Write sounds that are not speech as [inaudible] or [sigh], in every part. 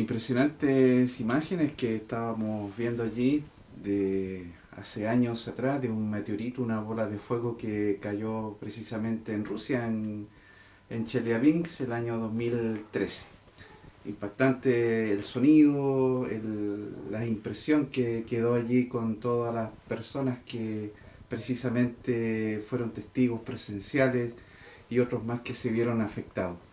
Impresionantes imágenes que estábamos viendo allí de hace años atrás de un meteorito, una bola de fuego que cayó precisamente en Rusia, en, en Chelyabinsk, el año 2013. Impactante el sonido, la impresión que quedó allí con todas las personas que precisamente fueron testigos presenciales y otros más que se vieron afectados.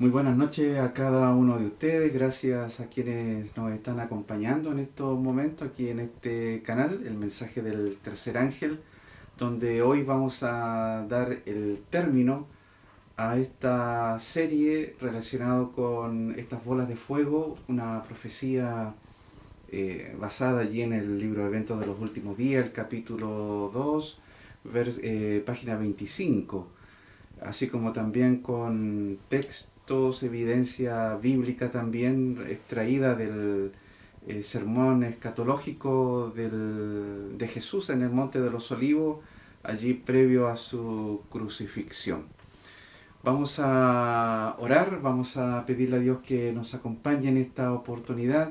Muy buenas noches a cada uno de ustedes, gracias a quienes nos están acompañando en estos momentos aquí en este canal, el mensaje del tercer ángel, donde hoy vamos a dar el término a esta serie relacionado con estas bolas de fuego, una profecía eh, basada allí en el libro Eventos de los Últimos Días, el capítulo 2, eh, página 25, así como también con texto evidencia bíblica también extraída del eh, sermón escatológico de Jesús en el Monte de los Olivos, allí previo a su crucifixión. Vamos a orar, vamos a pedirle a Dios que nos acompañe en esta oportunidad.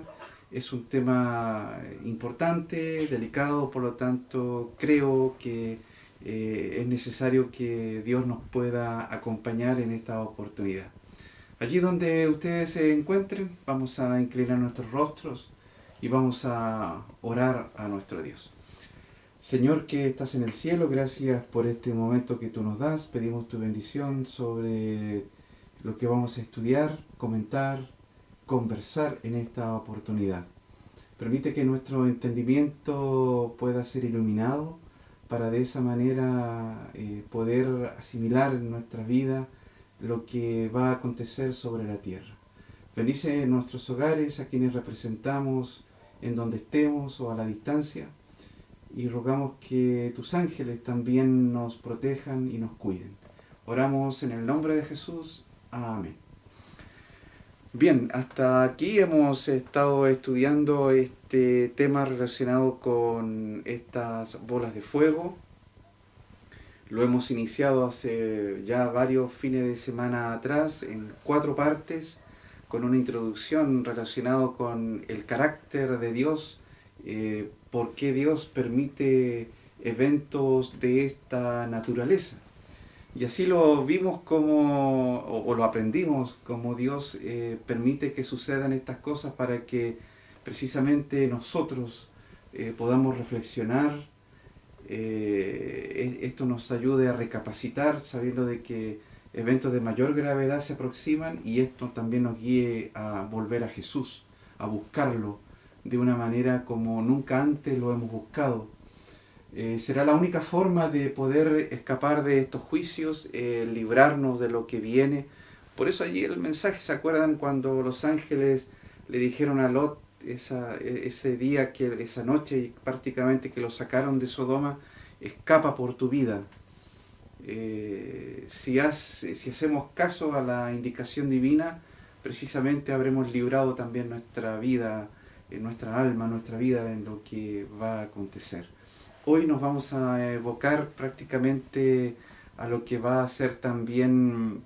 Es un tema importante, delicado, por lo tanto creo que eh, es necesario que Dios nos pueda acompañar en esta oportunidad. Allí donde ustedes se encuentren, vamos a inclinar nuestros rostros y vamos a orar a nuestro Dios. Señor que estás en el cielo, gracias por este momento que tú nos das. Pedimos tu bendición sobre lo que vamos a estudiar, comentar, conversar en esta oportunidad. Permite que nuestro entendimiento pueda ser iluminado para de esa manera eh, poder asimilar en nuestra vida lo que va a acontecer sobre la tierra. Felices nuestros hogares, a quienes representamos en donde estemos o a la distancia, y rogamos que tus ángeles también nos protejan y nos cuiden. Oramos en el nombre de Jesús. Amén. Bien, hasta aquí hemos estado estudiando este tema relacionado con estas bolas de fuego, lo hemos iniciado hace ya varios fines de semana atrás en cuatro partes con una introducción relacionada con el carácter de Dios, eh, por qué Dios permite eventos de esta naturaleza. Y así lo vimos como, o, lo aprendimos, como Dios eh, permite que sucedan estas cosas para que precisamente nosotros eh, podamos reflexionar, eh, esto nos ayude a recapacitar sabiendo de que eventos de mayor gravedad se aproximan y esto también nos guíe a volver a Jesús, a buscarlo de una manera como nunca antes lo hemos buscado. Eh, será la única forma de poder escapar de estos juicios, eh, librarnos de lo que viene. Por eso allí el mensaje, ¿se acuerdan cuando los ángeles le dijeron a Lot, e, ese día, que esa noche prácticamente que lo sacaron de Sodoma, escapa por tu vida. Eh, si, si hacemos caso a la indicación divina, precisamente habremos librado también nuestra vida, en nuestra alma, nuestra vida en lo que va a acontecer. Hoy nos vamos a evocar prácticamente a lo que va a ser también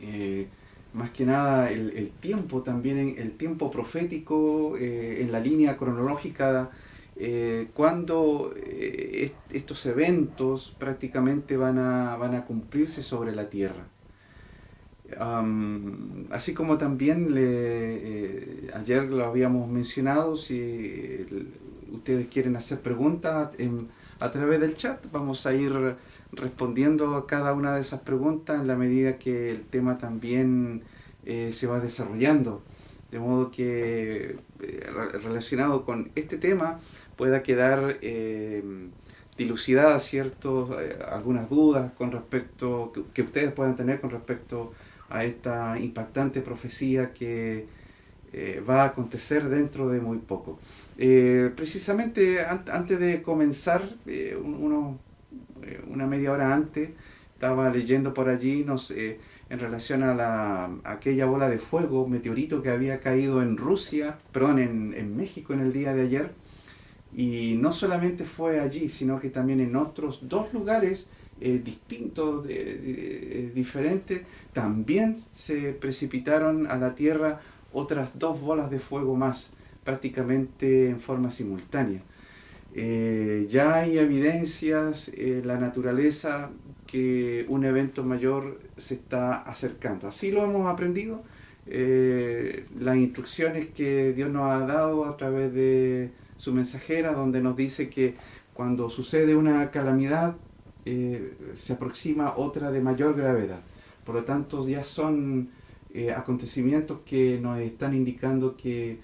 eh, más que nada el, tiempo también, el tiempo profético eh, en la línea cronológica, eh, cuando eh, estos eventos prácticamente van a, van a cumplirse sobre la tierra. así como también ayer lo habíamos mencionado, si ustedes quieren hacer preguntas a través del chat, vamos a ir respondiendo a cada una de esas preguntas en la medida que el tema también eh, se va desarrollando. De modo que eh, relacionado con este tema pueda quedar eh, dilucidadas ciertos, eh, algunas dudas con respecto que, ustedes puedan tener con respecto a esta impactante profecía que va a acontecer dentro de muy poco. precisamente antes de comenzar, uno, una media hora antes, estaba leyendo por allí en relación a, la, aquella bola de fuego, meteorito que había caído en Rusia, perdón, en, México en el día de ayer. Y no solamente fue allí, sino que también en otros dos lugares eh, distintos, diferentes, también se precipitaron a la tierra otras dos bolas de fuego más, prácticamente en forma simultánea. Eh, ya hay evidencias en la naturaleza que un evento mayor se está acercando. Así lo hemos aprendido, eh, las instrucciones que Dios nos ha dado a través de su mensajera, donde nos dice que cuando sucede una calamidad, eh, se aproxima otra de mayor gravedad. Por lo tanto, ya son acontecimientos que nos están indicando que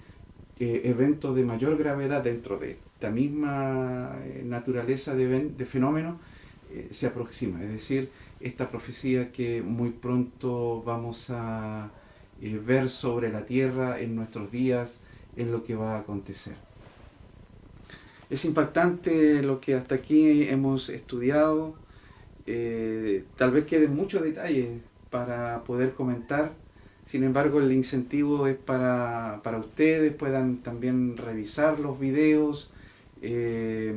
eventos de mayor gravedad dentro de esta misma eh, naturaleza de, fenómeno eh, se aproxima. Es decir, esta profecía que muy pronto vamos a eh, ver sobre la tierra en nuestros días, en lo que va a acontecer. Es impactante lo que hasta aquí hemos estudiado. tal vez queden muchos detalles para poder comentar. Sin embargo, el incentivo es para, para ustedes, puedan también revisar los videos, eh,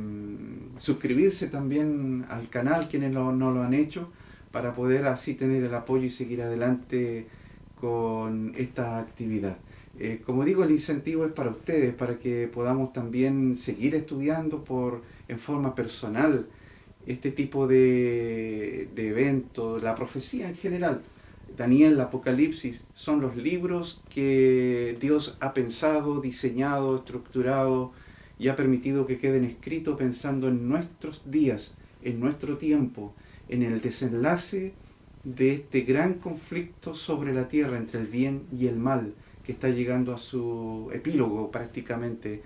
suscribirse también al canal quienes no lo han hecho para poder así tener el apoyo y seguir adelante con esta actividad. Eh, como digo, el incentivo es para ustedes, para que podamos también seguir estudiando por, en forma personal este tipo de, de eventos, la profecía en general. Daniel, el Apocalipsis, son los libros que Dios ha pensado, diseñado, estructurado, y ha permitido que queden escritos pensando en nuestros días, en nuestro tiempo, en el desenlace de este gran conflicto sobre la tierra entre el bien y el mal, que está llegando a su epílogo prácticamente,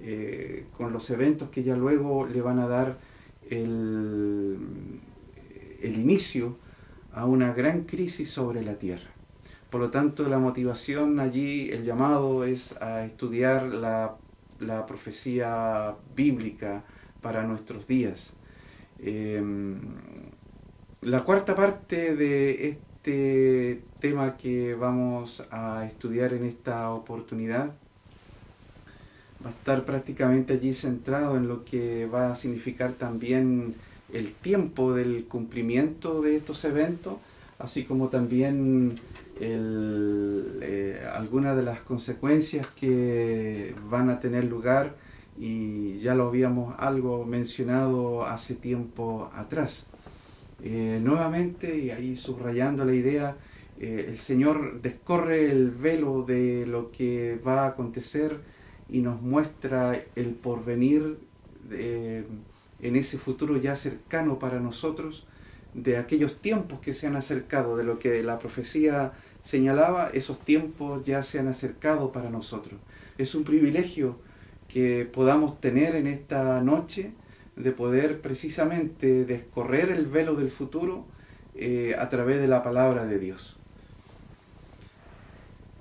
eh, con los eventos que ya luego le van a dar el, el inicio a una gran crisis sobre la tierra. Por lo tanto, la motivación allí, el llamado es a estudiar la la profecía bíblica para nuestros días. Em, la cuarta parte de este tema que vamos a estudiar en esta oportunidad va a estar prácticamente allí centrado en lo que va a significar también el tiempo del cumplimiento de estos eventos, así como también eh, algunas de las consecuencias que van a tener lugar y ya lo habíamos algo mencionado hace tiempo atrás. Eh, nuevamente, y ahí subrayando la idea, eh, el Señor descorre el velo de lo que va a acontecer y nos muestra el porvenir en ese futuro ya cercano para nosotros, de aquellos tiempos que se han acercado, de lo que la profecía señalaba, esos tiempos ya se han acercado para nosotros. Es un privilegio que podamos tener en esta noche de poder precisamente descorrer el velo del futuro eh, a través de la palabra de Dios.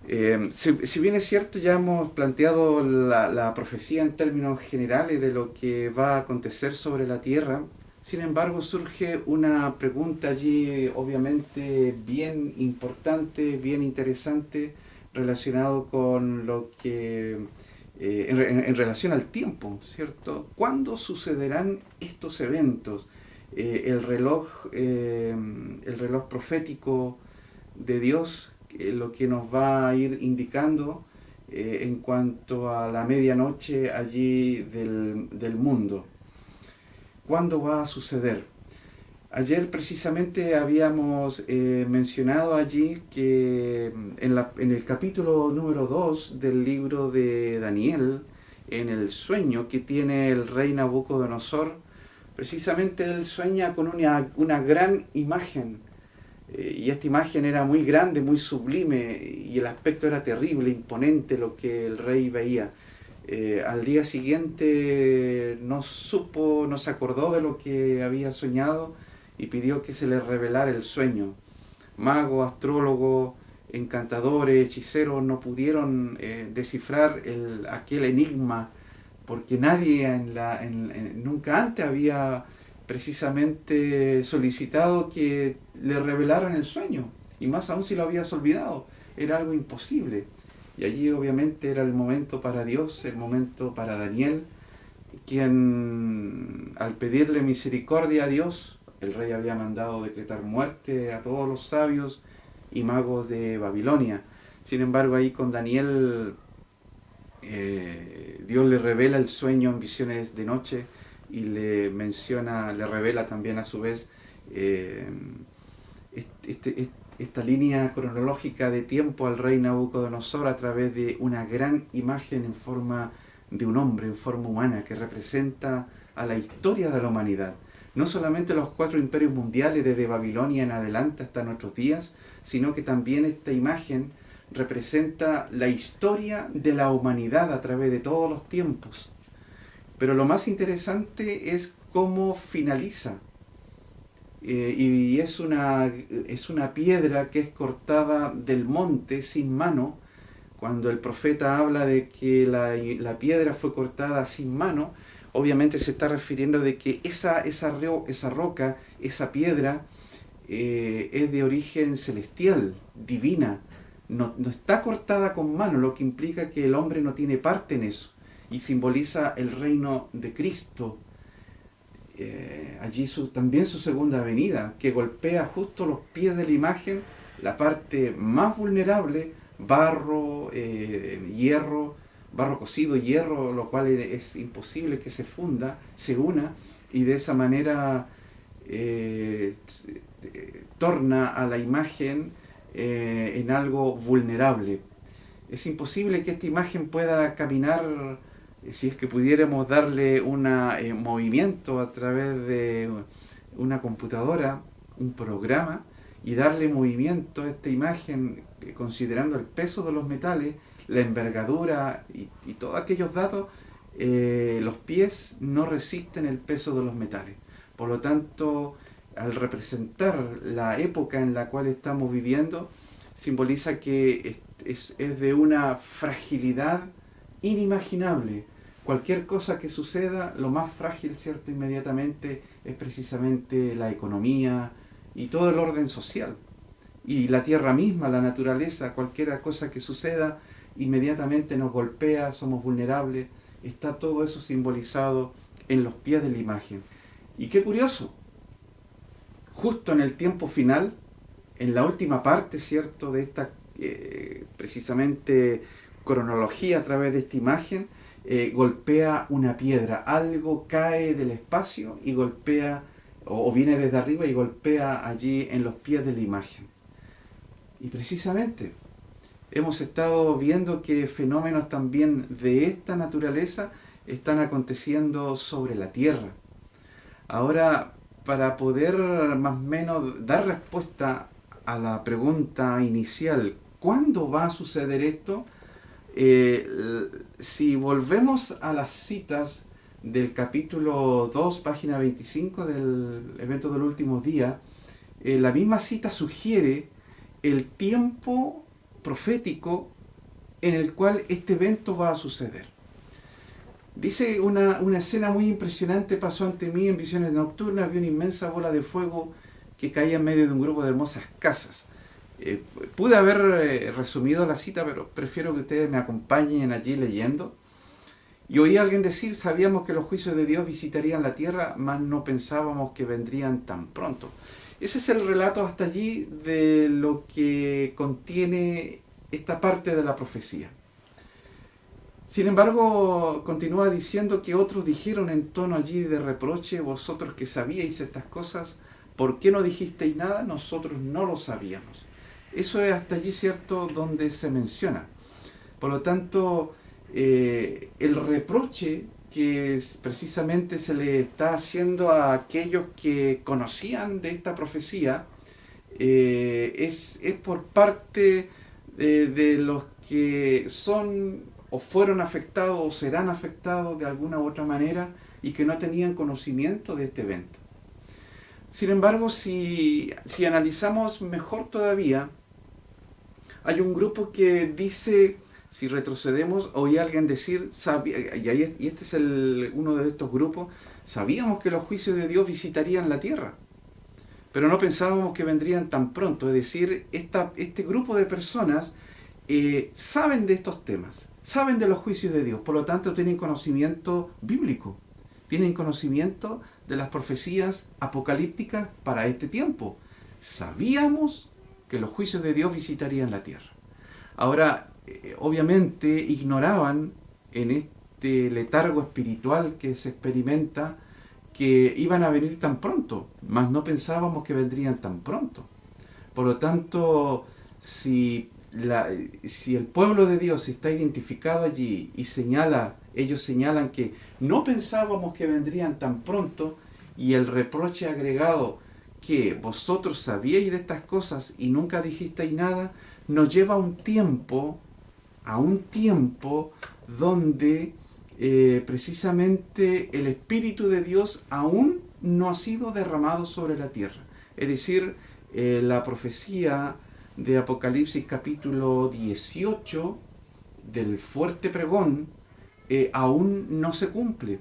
Eh, si, bien es cierto, ya hemos planteado la, la profecía en términos generales de lo que va a acontecer sobre la tierra, sin embargo, surge una pregunta allí obviamente bien importante, bien interesante, relacionado con lo que, eh, en, relación al tiempo, ¿cierto? ¿Cuándo sucederán estos eventos? Eh, el, reloj, eh, el reloj profético de Dios, lo que nos va a ir indicando en cuanto a la medianoche allí del, del mundo. ¿Cuándo va a suceder? Ayer precisamente habíamos eh, mencionado allí que mm, en, el capítulo número 2 del libro de Daniel, en el sueño que tiene el rey Nabucodonosor, precisamente él sueña con una, una gran imagen, eh, y esta imagen era muy grande, muy sublime, y el aspecto era terrible, imponente lo que el rey veía. Eh, al día siguiente no supo, no se acordó de lo que había soñado y pidió que se le revelara el sueño. Magos, astrólogos, encantadores, hechiceros no pudieron eh, descifrar el, aquel enigma porque nadie en la, nunca antes había precisamente solicitado que le revelaran el sueño y más aún si lo habías olvidado. Era algo imposible. Y allí obviamente era el momento para Dios, el momento para Daniel, quien al pedirle misericordia a Dios, el rey había mandado decretar muerte a todos los sabios y magos de Babilonia. Sin embargo, ahí con Daniel, eh, Dios le revela el sueño en visiones de noche y le menciona, le revela también a su vez eh, este, esta línea cronológica de tiempo al rey Nabucodonosor a través de una gran imagen en forma de un hombre, en forma humana, que representa a la historia de la humanidad. No solamente los cuatro imperios mundiales desde Babilonia en adelante hasta nuestros días, sino que también esta imagen representa la historia de la humanidad a través de todos los tiempos. Pero lo más interesante es cómo finaliza. Eh, y es una, es una piedra que es cortada del monte sin mano. Cuando el profeta habla de que la, la piedra fue cortada sin mano, obviamente se está refiriendo de que esa, esa, esa roca, esa piedra, eh, es de origen celestial, divina, no, está cortada con mano, lo que implica que el hombre no tiene parte en eso, y simboliza el reino de Cristo. Eh, allí su, también su segunda venida, que golpea justo los pies de la imagen, la parte más vulnerable, barro, eh, hierro, barro cocido, hierro, lo cual es imposible que se funda, se una, y de esa manera eh, torna a la imagen en algo vulnerable. Es imposible que esta imagen pueda caminar, si es que pudiéramos darle un movimiento a través de una computadora, un programa, y darle movimiento a esta imagen considerando el peso de los metales, la envergadura y, todos aquellos datos, eh, los pies no resisten el peso de los metales. Por lo tanto, al representar la época en la cual estamos viviendo, simboliza que es, de una fragilidad inimaginable. Cualquier cosa que suceda, lo más frágil, ¿cierto? Inmediatamente es precisamente la economía y todo el orden social. Y la tierra misma, la naturaleza, cualquier cosa que suceda, inmediatamente nos golpea, somos vulnerables, está todo eso simbolizado en los pies de la imagen. Y qué curioso, justo en el tiempo final, en la última parte, ¿cierto?, de esta eh, precisamente cronología a través de esta imagen, eh, golpea una piedra, algo cae del espacio y golpea, o viene desde arriba y golpea allí en los pies de la imagen. Y precisamente hemos estado viendo que fenómenos también de esta naturaleza están aconteciendo sobre la Tierra. Ahora, para poder más o menos dar respuesta a la pregunta inicial, ¿cuándo va a suceder esto? Eh, si volvemos a las citas del capítulo 2, página 25 del evento del último día, eh, la misma cita sugiere el tiempo profético en el cual este evento va a suceder. Dice una, escena muy impresionante pasó ante mí en visiones nocturnas, vi una inmensa bola de fuego que caía en medio de un grupo de hermosas casas. Eh, pude haber eh, resumido la cita, pero prefiero que ustedes me acompañen allí leyendo. Y oí a alguien decir, sabíamos que los juicios de Dios visitarían la tierra, mas no pensábamos que vendrían tan pronto. Ese es el relato hasta allí de lo que contiene esta parte de la profecía. Sin embargo, continúa diciendo que otros dijeron en tono allí de reproche, vosotros que sabíais estas cosas, ¿por qué no dijisteis nada? Nosotros no lo sabíamos. Eso es hasta allí cierto donde se menciona. Por lo tanto, eh, el reproche que precisamente se le está haciendo a aquellos que conocían de esta profecía eh, es, por parte de, los que son o fueron afectados o serán afectados de alguna u otra manera y que no tenían conocimiento de este evento. Sin embargo, si, si analizamos mejor todavía, hay un grupo que dice si retrocedemos, oí a alguien decir, y, este es uno de estos grupos, sabíamos que los juicios de Dios visitarían la tierra, pero no pensábamos que vendrían tan pronto. Es decir, este grupo de personas eh, saben de estos temas, saben de los juicios de Dios, por lo tanto tienen conocimiento bíblico, tienen conocimiento de las profecías apocalípticas para este tiempo. Sabíamos que los juicios de Dios visitarían la tierra. Ahora, eh, obviamente ignoraban en este letargo espiritual que se experimenta que iban a venir tan pronto, mas no pensábamos que vendrían tan pronto. Por lo tanto, si, la, si el pueblo de Dios está identificado allí y señala, ellos señalan que no pensábamos que vendrían tan pronto, y el reproche agregado que vosotros sabíais de estas cosas y nunca dijisteis nada, nos lleva a un tiempo, a un tiempo donde eh, precisamente el Espíritu de Dios aún no ha sido derramado sobre la tierra. Es decir, eh, la profecía de Apocalipsis capítulo 18 del fuerte pregón eh, aún no se cumple.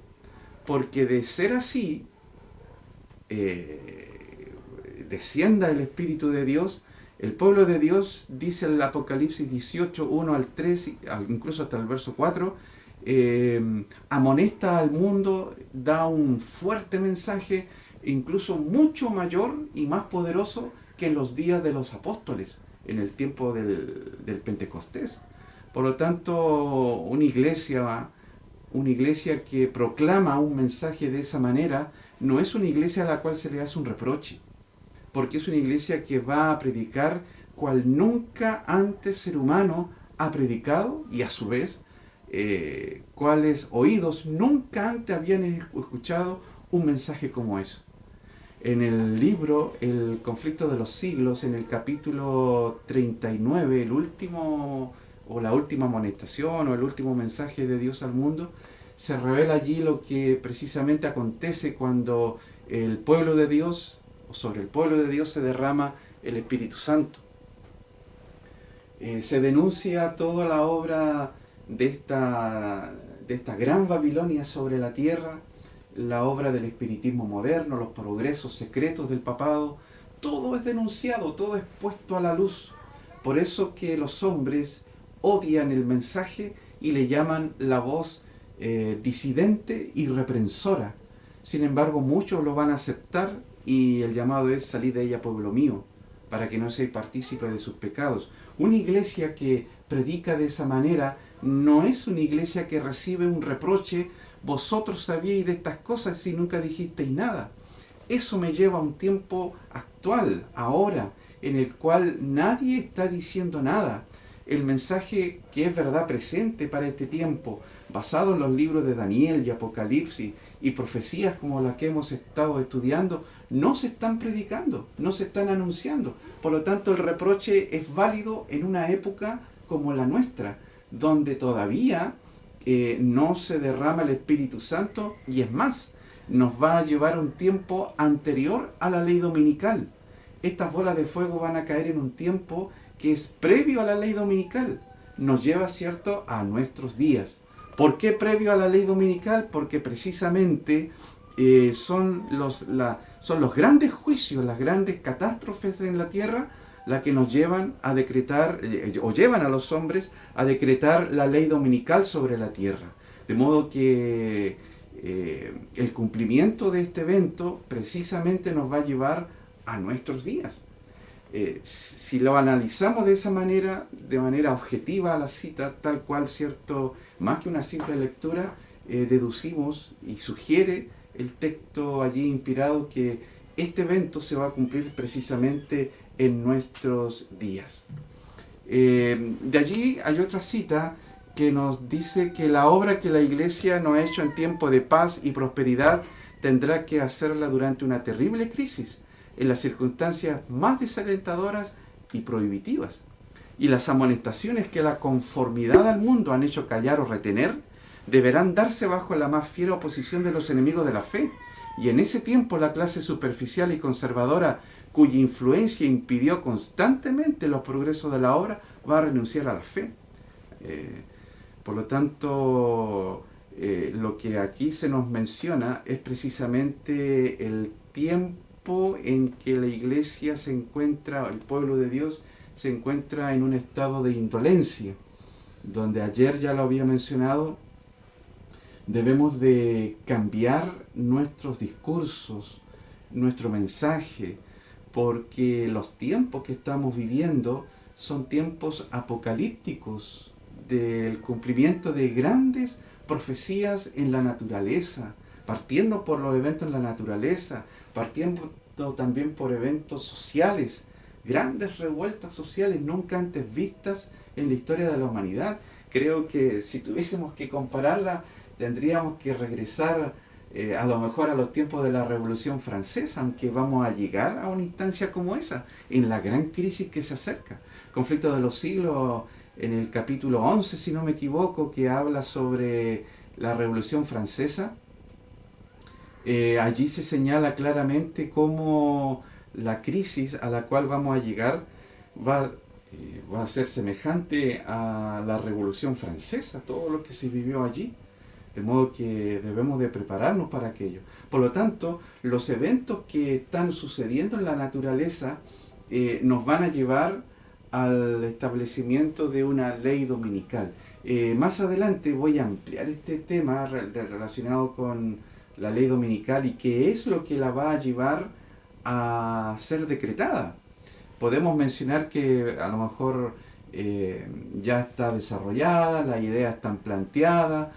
Porque de ser así, descienda el Espíritu de Dios, el pueblo de Dios, dice el Apocalipsis 18, 1 al 3, incluso hasta el verso 4, eh, amonesta al mundo, da un fuerte mensaje, incluso mucho mayor y más poderoso que en los días de los apóstoles, en el tiempo del, del Pentecostés. Por lo tanto, una iglesia, una iglesia que proclama un mensaje de esa manera, no es una iglesia a la cual se le hace un reproche porque es una iglesia que va a predicar cual nunca antes ser humano ha predicado y a su vez eh, cuáles oídos nunca antes habían escuchado un mensaje como eso. En el libro El conflicto de los siglos, en el capítulo 39, el último o la última amonestación o el último mensaje de Dios al mundo, se revela allí lo que precisamente acontece cuando el pueblo de Dios sobre el pueblo de Dios se derrama el Espíritu Santo. Eh, se denuncia toda la obra de esta, de esta gran Babilonia sobre la tierra, la obra del espiritismo moderno, los progresos secretos del papado, todo es denunciado, todo es puesto a la luz. Por eso que los hombres odian el mensaje y le llaman la voz eh, disidente y reprensora. Sin embargo, muchos lo van a aceptar y el llamado es salir de ella pueblo mío, para que no seáis partícipe de sus pecados. Una iglesia que predica de esa manera no es una iglesia que recibe un reproche, vosotros sabíais de estas cosas y nunca dijisteis nada. Eso me lleva a un tiempo actual, ahora, en el cual nadie está diciendo nada. El mensaje que es verdad presente para este tiempo, basado en los libros de Daniel y Apocalipsis y profecías como las que hemos estado estudiando, no se están predicando, no se están anunciando. Por lo tanto, el reproche es válido en una época como la nuestra, donde todavía eh, no se derrama el Espíritu Santo y es más, nos va a llevar un tiempo anterior a la ley dominical. Estas bolas de fuego van a caer en un tiempo que es previo a la ley dominical. Nos lleva, ¿cierto?, a nuestros días. ¿Por qué previo a la ley dominical? Porque precisamente eh, son, los, son los grandes juicios, las grandes catástrofes en la tierra, las que nos llevan a decretar, eh, o llevan a los hombres a decretar la ley dominical sobre la tierra. De modo que eh, el cumplimiento de este evento precisamente nos va a llevar a nuestros días. si lo analizamos de esa manera, de manera objetiva a la cita, tal cual, cierto, más que una simple lectura, deducimos y sugiere el texto allí inspirado que este evento se va a cumplir precisamente en nuestros días. Eh, de allí hay otra cita que nos dice que la obra que la iglesia no ha hecho en tiempo de paz y prosperidad tendrá que hacerla durante una terrible crisis, en las circunstancias más desalentadoras y prohibitivas. Y las amonestaciones que la conformidad al mundo han hecho callar o retener, deberán darse bajo la más fiera oposición de los enemigos de la fe. Y en ese tiempo la clase superficial y conservadora, cuya influencia impidió constantemente los progresos de la obra, va a renunciar a la fe. Eh, por lo tanto, eh, lo que aquí se nos menciona es precisamente el tiempo en que la iglesia se encuentra, el pueblo de Dios se encuentra en un estado de indolencia, donde ayer ya lo había mencionado, Debemos de cambiar nuestros discursos, nuestro mensaje, porque los tiempos que estamos viviendo son tiempos apocalípticos del cumplimiento de grandes profecías en la naturaleza, partiendo por los eventos en la naturaleza, partiendo también por eventos sociales, grandes revueltas sociales nunca antes vistas en la historia de la humanidad. Creo que si tuviésemos que compararla, tendríamos que regresar eh, a lo mejor a los tiempos de la Revolución Francesa, aunque vamos a llegar a una instancia como esa, en la gran crisis que se acerca. Conflicto de los siglos, en el capítulo 11, si no me equivoco, que habla sobre la Revolución Francesa, eh, allí se señala claramente cómo la crisis a la cual vamos a llegar va, eh, va a ser semejante a la Revolución Francesa, todo lo que se vivió allí. De modo que debemos de prepararnos para aquello. Por lo tanto, los eventos que están sucediendo en la naturaleza eh, nos van a llevar al establecimiento de una ley dominical. Eh, más adelante voy a ampliar este tema relacionado con la ley dominical y qué es lo que la va a llevar a ser decretada. Podemos mencionar que a lo mejor eh, ya está desarrollada, las ideas están planteadas,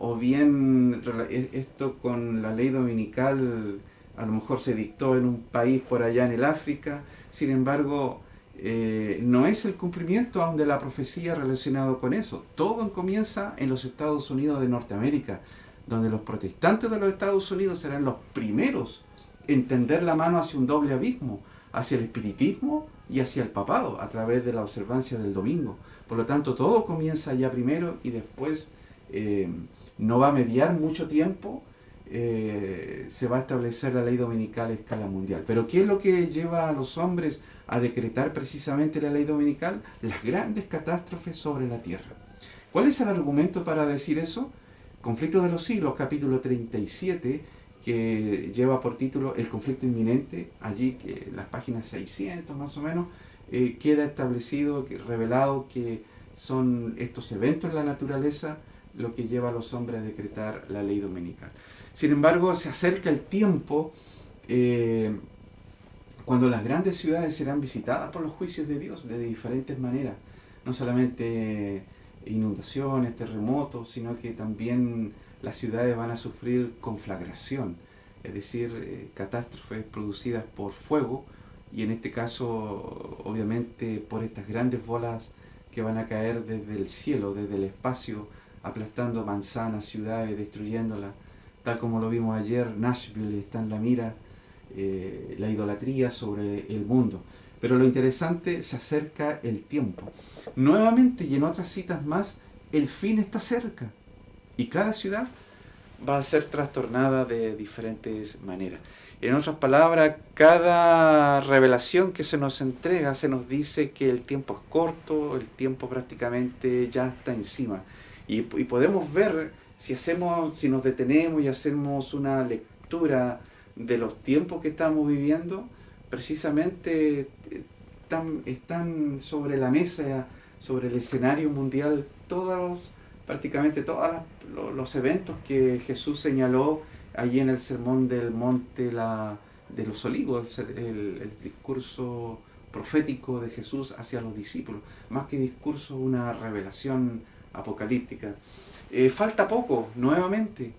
o bien e, esto con la ley dominical a lo mejor se dictó en un país por allá en el África, sin embargo eh, no es el cumplimiento aún de la profecía relacionado con eso. Todo comienza en los Estados Unidos de Norteamérica, donde los protestantes de los Estados Unidos serán los primeros en tender la mano hacia un doble abismo, hacia el espiritismo y hacia el papado, a través de la observancia del domingo. Por lo tanto, todo comienza allá primero y después... Eh, no va a mediar mucho tiempo, eh, se va a establecer la ley dominical a escala mundial. Pero ¿qué es lo que lleva a los hombres a decretar precisamente la ley dominical? Las grandes catástrofes sobre la tierra. ¿Cuál es el argumento para decir eso? Conflicto de los siglos, capítulo 37, que lleva por título El conflicto inminente, allí que las páginas 600 más o menos, eh, queda establecido, revelado que son estos eventos en la naturaleza, lo que lleva a los hombres a decretar la ley dominical. Sin embargo, se acerca el tiempo eh, cuando las grandes ciudades serán visitadas por los juicios de Dios de diferentes maneras. No solamente inundaciones, terremotos, sino que también las ciudades van a sufrir conflagración, es decir, eh, catástrofes producidas por fuego y en este caso obviamente por estas grandes bolas que van a caer desde el cielo, desde el espacio, aplastando manzanas, ciudades, destruyéndolas. Tal como lo vimos ayer, Nashville está en la mira, eh, la idolatría sobre el mundo. Pero lo interesante, se acerca el tiempo. Nuevamente y en otras citas más, el fin está cerca. Y cada ciudad va a ser trastornada de diferentes maneras. En otras palabras, cada revelación que se nos entrega se nos dice que el tiempo es corto, el tiempo prácticamente ya está encima. Y, podemos ver, si, hacemos, si nos detenemos y hacemos una lectura de los tiempos que estamos viviendo, precisamente eh, están, están sobre la mesa, sobre el escenario mundial, todos, prácticamente todos los eventos que Jesús señaló allí en el sermón del monte la, de los olivos, el, el, discurso profético de Jesús hacia los discípulos, más que discurso, una revelación apocalíptica. Eh, falta poco, nuevamente,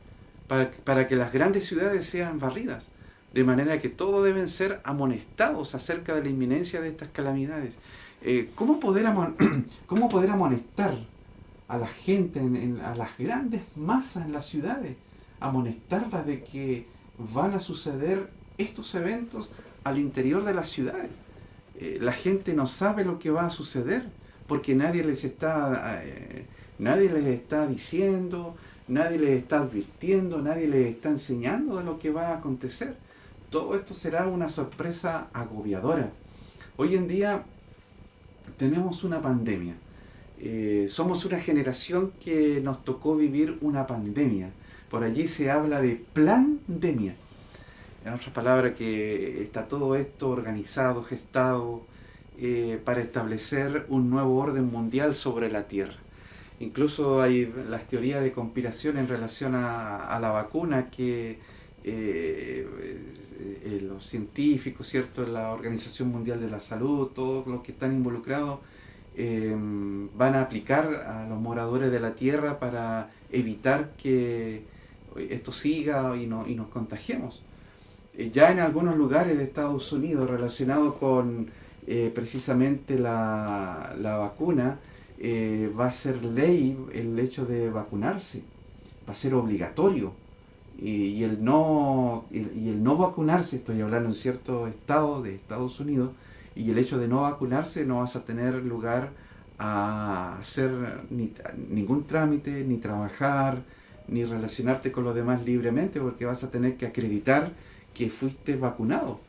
para, que las grandes ciudades sean barridas, de manera que todos deben ser amonestados acerca de la inminencia de estas calamidades. Eh, ¿cómo, poder [clears throat] ¿Cómo poder amonestar a la gente, en, a las grandes masas en las ciudades? Amonestarlas de que van a suceder estos eventos al interior de las ciudades. Eh, la gente no sabe lo que va a suceder porque nadie les está Nadie les está diciendo, nadie les está advirtiendo, nadie les está enseñando de lo que va a acontecer. Todo esto será una sorpresa agobiadora. Hoy en día tenemos una pandemia. Eh, somos una generación que nos tocó vivir una pandemia. Por allí se habla de pandemia. En otras palabras, que está todo esto organizado, gestado, eh, para establecer un nuevo orden mundial sobre la Tierra. Incluso hay las teorías de conspiración en relación a, la vacuna que eh, eh, los científicos, ¿cierto? la Organización Mundial de la Salud, todos los que están involucrados, em, van a aplicar a los moradores de la tierra para evitar que esto siga y, no, y nos contagiemos. Eh, ya en algunos lugares de Estados Unidos relacionado con precisamente la, vacuna, eh, va a ser ley el hecho de vacunarse, va a ser obligatorio. Y, el no, y, el no vacunarse, estoy hablando en cierto estado de Estados Unidos, y el hecho de no vacunarse no vas a tener lugar a hacer ni, ningún trámite, ni trabajar, ni relacionarte con los demás libremente, porque vas a tener que acreditar que fuiste vacunado.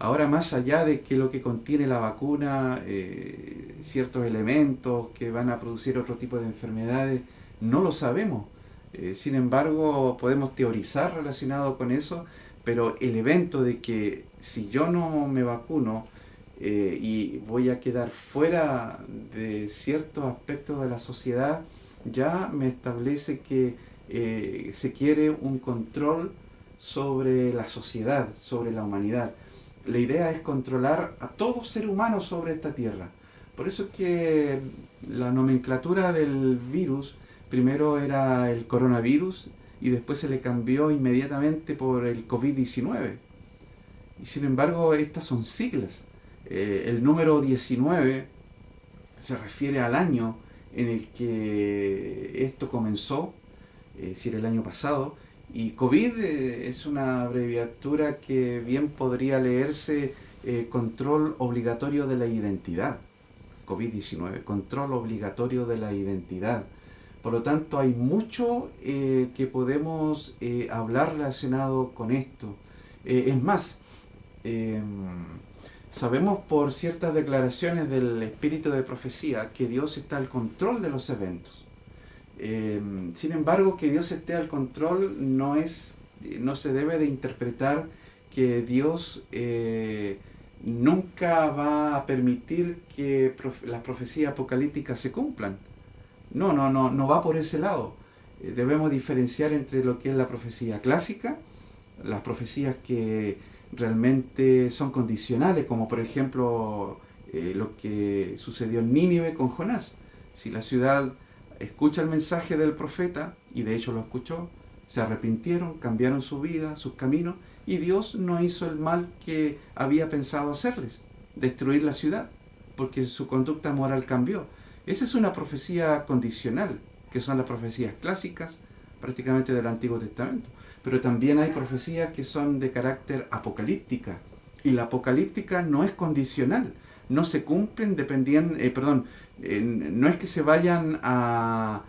Ahora, más allá de que lo que contiene la vacuna, eh, ciertos elementos que van a producir otro tipo de enfermedades, no lo sabemos. Eh, sin embargo, podemos teorizar relacionado con eso, pero el evento de que si yo no me vacuno eh, y voy a quedar fuera de ciertos aspectos de la sociedad, ya me establece que se quiere un control sobre la sociedad, sobre la humanidad la idea es controlar a todo ser humano sobre esta tierra. Por eso es que la nomenclatura del virus primero era el coronavirus y después se le cambió inmediatamente por el COVID-19. Y sin embargo, estas son siglas. Eh, el número 19 se refiere al año en el que esto comenzó, eh, si era el año pasado, y COVID eh, es una abreviatura que bien podría leerse eh, control obligatorio de la identidad. COVID-19, control obligatorio de la identidad. Por lo tanto, hay mucho eh, que podemos hablar relacionado con esto. es más, em, sabemos por ciertas declaraciones del espíritu de profecía que Dios está al control de los eventos. Em, sin embargo, que Dios esté al control no, es, no se debe de interpretar que Dios eh, nunca va a permitir que las profecías apocalípticas se cumplan. No, no, no, no va por ese lado. Eh, debemos diferenciar entre lo que es la profecía clásica, las profecías que realmente son condicionales, como por ejemplo eh, lo que sucedió en Nínive con Jonás. Si la ciudad escucha el mensaje del profeta, y de hecho lo escuchó, se arrepintieron, cambiaron su vida, sus caminos, y Dios no hizo el mal que había pensado hacerles, destruir la ciudad, porque su conducta moral cambió. Esa es una profecía condicional, que son las profecías clásicas prácticamente del Antiguo Testamento. Pero también hay profecías que son de carácter apocalíptica, y la apocalíptica no es condicional, no se cumplen dependiendo, eh, perdón, no es que se vayan a,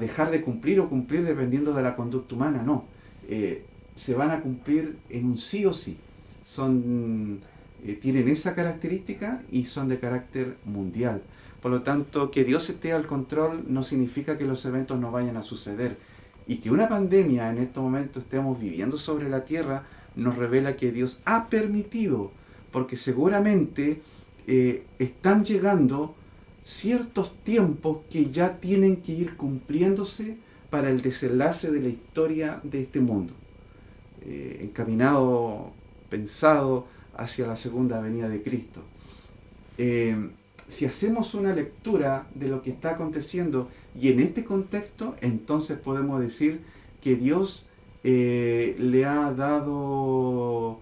dejar de cumplir o cumplir dependiendo de la conducta humana, no. Eh, se van a cumplir en un sí o sí. Son, eh, tienen esa característica y son de carácter mundial. Por lo tanto, que Dios esté al control no significa que los eventos no vayan a suceder. Y que una pandemia en estos momentos estemos viviendo sobre la tierra nos revela que Dios ha permitido, porque seguramente eh, están llegando ciertos tiempos que ya tienen que ir cumpliéndose para el desenlace de la historia de este mundo, eh, encaminado, pensado hacia la segunda venida de Cristo. Eh, si hacemos una lectura de lo que está aconteciendo y en este contexto, entonces podemos decir que Dios eh, le ha dado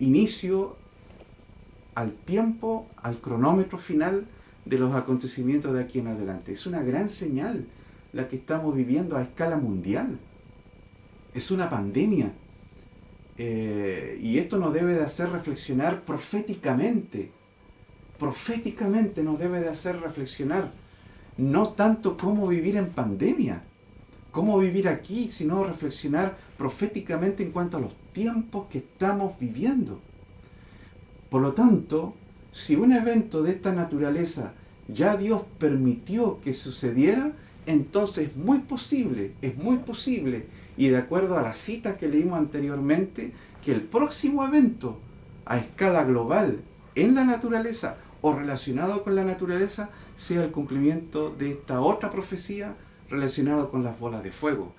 inicio al tiempo, al cronómetro final de los acontecimientos de aquí en adelante. Es una gran señal la que estamos viviendo a escala mundial. Es una pandemia. Eh, y esto nos debe de hacer reflexionar proféticamente. Proféticamente nos debe de hacer reflexionar. No tanto cómo vivir en pandemia, cómo vivir aquí, sino reflexionar proféticamente en cuanto a los tiempos que estamos viviendo. Por lo tanto, si un evento de esta naturaleza ya Dios permitió que sucediera, entonces es muy posible, es muy posible, y de acuerdo a la cita que leímos anteriormente, que el próximo evento a escala global en la naturaleza o relacionado con la naturaleza sea el cumplimiento de esta otra profecía relacionada con las bolas de fuego.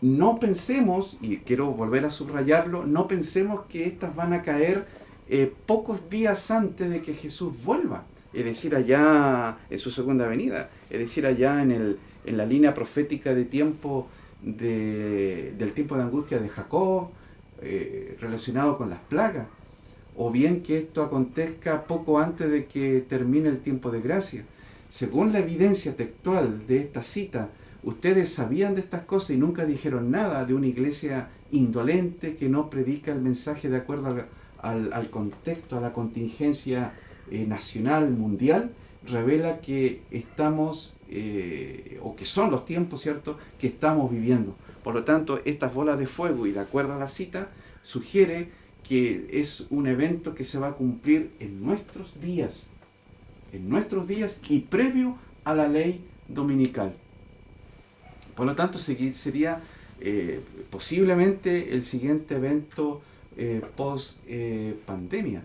No pensemos, y quiero volver a subrayarlo, no pensemos que estas van a caer eh, pocos días antes de que Jesús vuelva. es decir, allá en su segunda venida, es decir, allá en, el, en la línea profética de tiempo del tiempo de angustia de Jacob, eh, relacionado con las plagas, o bien que esto acontezca poco antes de que termine el tiempo de gracia. Según la evidencia textual de esta cita, ustedes sabían de estas cosas y nunca dijeron nada de una iglesia indolente que no predica el mensaje de acuerdo al, contexto, a la contingencia eh, nacional, mundial, revela que estamos, eh, o que son los tiempos, ¿cierto?, que estamos viviendo. Por lo tanto, estas bolas de fuego, y de acuerdo a la cita, sugiere que es un evento que se va a cumplir en nuestros días, en nuestros días y previo a la ley dominical. Por lo tanto, sería eh, posiblemente el siguiente evento eh, post eh, pandemia.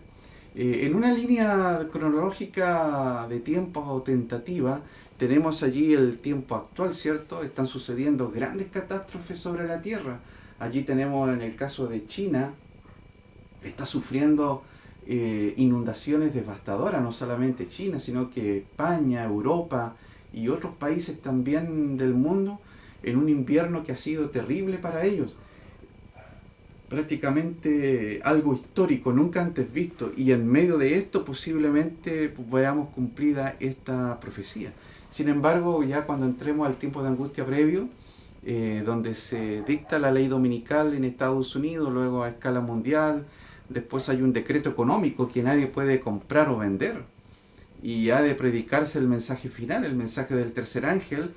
en una línea cronológica de tiempo tentativa, tenemos allí el tiempo actual, ¿cierto? Están sucediendo grandes catástrofes sobre la Tierra. Allí tenemos en el caso de China, está sufriendo inundaciones devastadoras, no solamente China, sino que España, Europa y otros países también del mundo en un invierno que ha sido terrible para ellos. Prácticamente algo histórico, nunca antes visto, y en medio de esto posiblemente veamos cumplida esta profecía. Sin embargo, ya cuando entremos al tiempo de angustia previo, eh, donde se dicta la ley dominical en Estados Unidos, luego a escala mundial, después hay un decreto económico que nadie puede comprar o vender, y ha de predicarse el mensaje final, el mensaje del tercer ángel,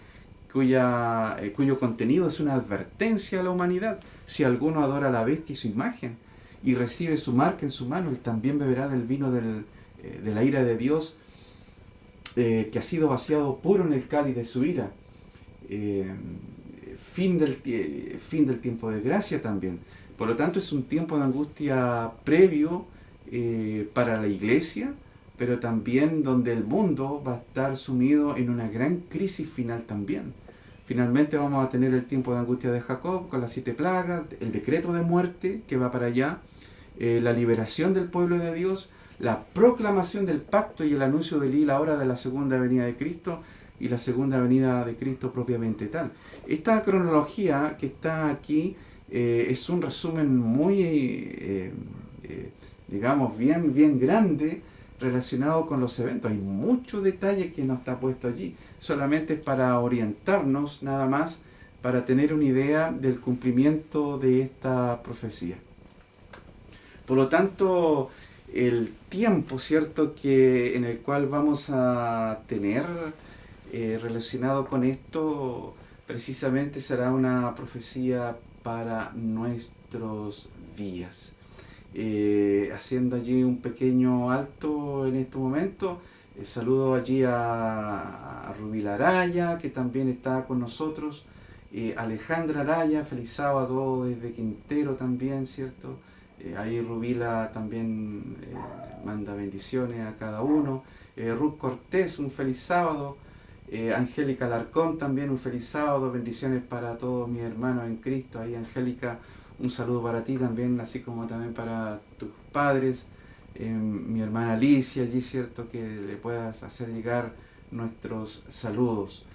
cuya, eh, cuyo contenido es una advertencia a la humanidad. Si alguno adora a la bestia y su imagen y recibe su marca en su mano, él también beberá del vino del, eh, de la ira de Dios eh, que ha sido vaciado puro en el cáliz de su ira. fin, del, fin del tiempo de gracia también. Por lo tanto, es un tiempo de angustia previo para la iglesia, pero también donde el mundo va a estar sumido en una gran crisis final también. Finalmente vamos a tener el tiempo de angustia de Jacob con las siete plagas, el decreto de muerte que va para allá, eh, la liberación del pueblo de Dios, la proclamación del pacto y el anuncio de la hora de la segunda venida de Cristo y la segunda venida de Cristo propiamente tal. Esta cronología que está aquí eh, es un resumen muy, eh, digamos, bien, bien grande relacionado con los eventos. Hay mucho detalle que no está puesto allí. Solamente para orientarnos nada más, para tener una idea del cumplimiento de esta profecía. Por lo tanto, el tiempo, ¿cierto?, que en el cual vamos a tener eh, relacionado con esto, precisamente será una profecía para nuestros días. Eh, haciendo allí un pequeño alto en este momento. Eh, saludo allí a, a Rubí Araya, que también está con nosotros. Eh, Alejandra Araya, feliz sábado desde Quintero también, ¿cierto? ahí Rubila también manda bendiciones a cada uno. Ruth Cortés, un feliz sábado. Angélica Larcón también un feliz sábado, bendiciones para todos mis hermanos en Cristo. Ahí Angélica un saludo para ti también, así como también para tus padres, eh, mi hermana Alicia, allí cierto que le puedas hacer llegar nuestros saludos.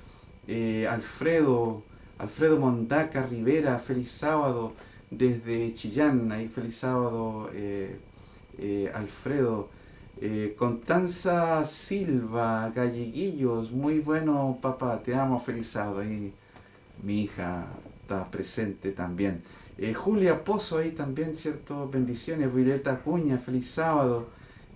Eh, Alfredo, Alfredo Mondaca Rivera, feliz sábado desde Chillán, ahí feliz sábado eh, Alfredo. Constanza Silva, Galleguillos, muy bueno papá, te amo, feliz sábado. Ahí mi hija está presente también. Eh, Julia Pozo ahí también, ¿cierto? Bendiciones. Violeta Cuña, feliz sábado.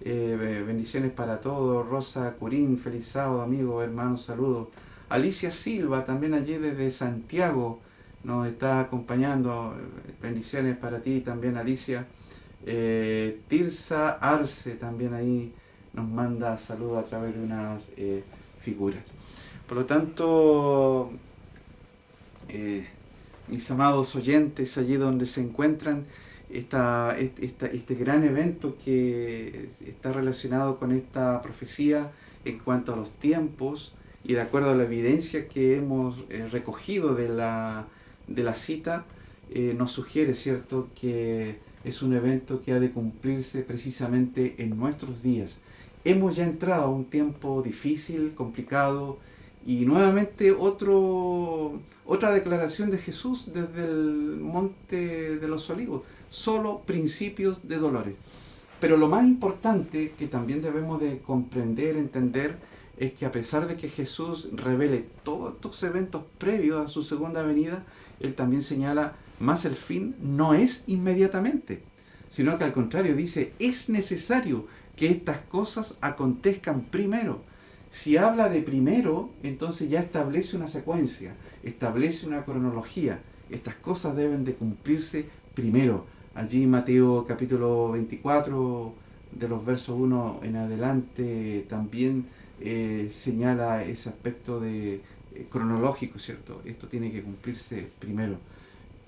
Eh, bendiciones para todos. Rosa Curín, feliz sábado, amigo, hermano, saludos. Alicia Silva, también allí desde Santiago, nos está acompañando. Bendiciones para ti también, Alicia. Eh, Tirsa Arce también ahí nos manda saludos a través de unas figuras. Por lo tanto, mis amados oyentes, allí donde se encuentran, esta, este gran evento que está relacionado con esta profecía en cuanto a los tiempos y de acuerdo a la evidencia que hemos eh, recogido de la, de la cita, eh, nos sugiere, ¿cierto?, que es un evento que ha de cumplirse precisamente en nuestros días. hemos ya entrado a un tiempo difícil, complicado, y nuevamente otro, otra declaración de Jesús desde el monte de los olivos, solo principios de dolores. Pero lo más importante que también debemos de comprender, entender, es que a pesar de que Jesús revele todos estos eventos previos a su segunda venida, Él también señala, más el fin no es inmediatamente, sino que al contrario dice, es necesario que estas cosas acontezcan primero. Si habla de primero, entonces ya establece una secuencia, establece una cronología. Estas cosas deben de cumplirse primero. Allí Mateo capítulo 24, de los versos 1 en adelante, también eh, señala ese aspecto de eh, cronológico, ¿cierto? Esto tiene que cumplirse primero.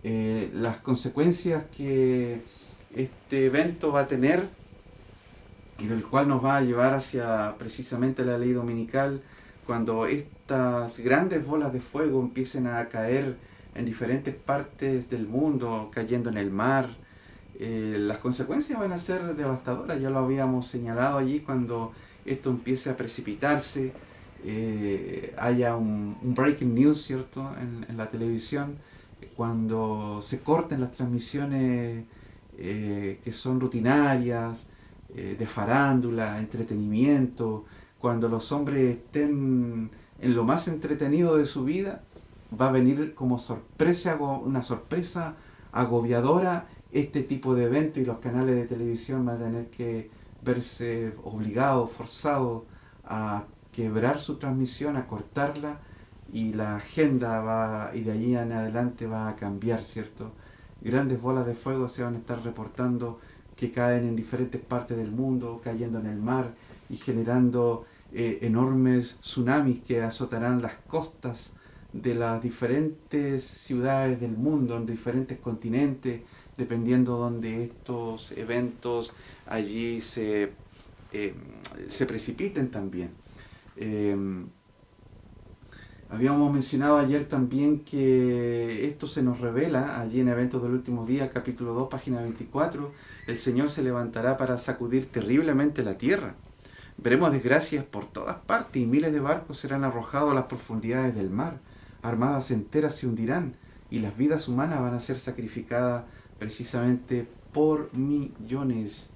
Eh, las consecuencias que este evento va a tener y del cual nos va a llevar hacia precisamente la ley dominical cuando estas grandes bolas de fuego empiecen a caer en diferentes partes del mundo, cayendo en el mar, las consecuencias van a ser devastadoras, ya lo habíamos señalado allí cuando esto empiece a precipitarse, eh, haya un, breaking news, ¿cierto?, en, la televisión, cuando se corten las transmisiones eh, que son rutinarias, eh, de farándula, entretenimiento, cuando los hombres estén en lo más entretenido de su vida, va a venir como sorpresa, una sorpresa agobiadora este tipo de evento y los canales de televisión van a tener que verse obligado, forzado a quebrar su transmisión, a cortarla y la agenda va, y de allí en adelante va a cambiar, ¿cierto? Grandes bolas de fuego se van a estar reportando que caen en diferentes partes del mundo, cayendo en el mar y generando eh, enormes tsunamis que azotarán las costas de las diferentes ciudades del mundo, en diferentes continentes, dependiendo donde estos eventos allí se, eh, se precipiten también. Eh, habíamos mencionado ayer también que esto se nos revela allí en Eventos del Último Día, capítulo 2, página 24, el Señor se levantará para sacudir terriblemente la tierra. Veremos desgracias por todas partes y miles de barcos serán arrojados a las profundidades del mar. Armadas enteras se hundirán y las vidas humanas van a ser sacrificadas precisamente por millones.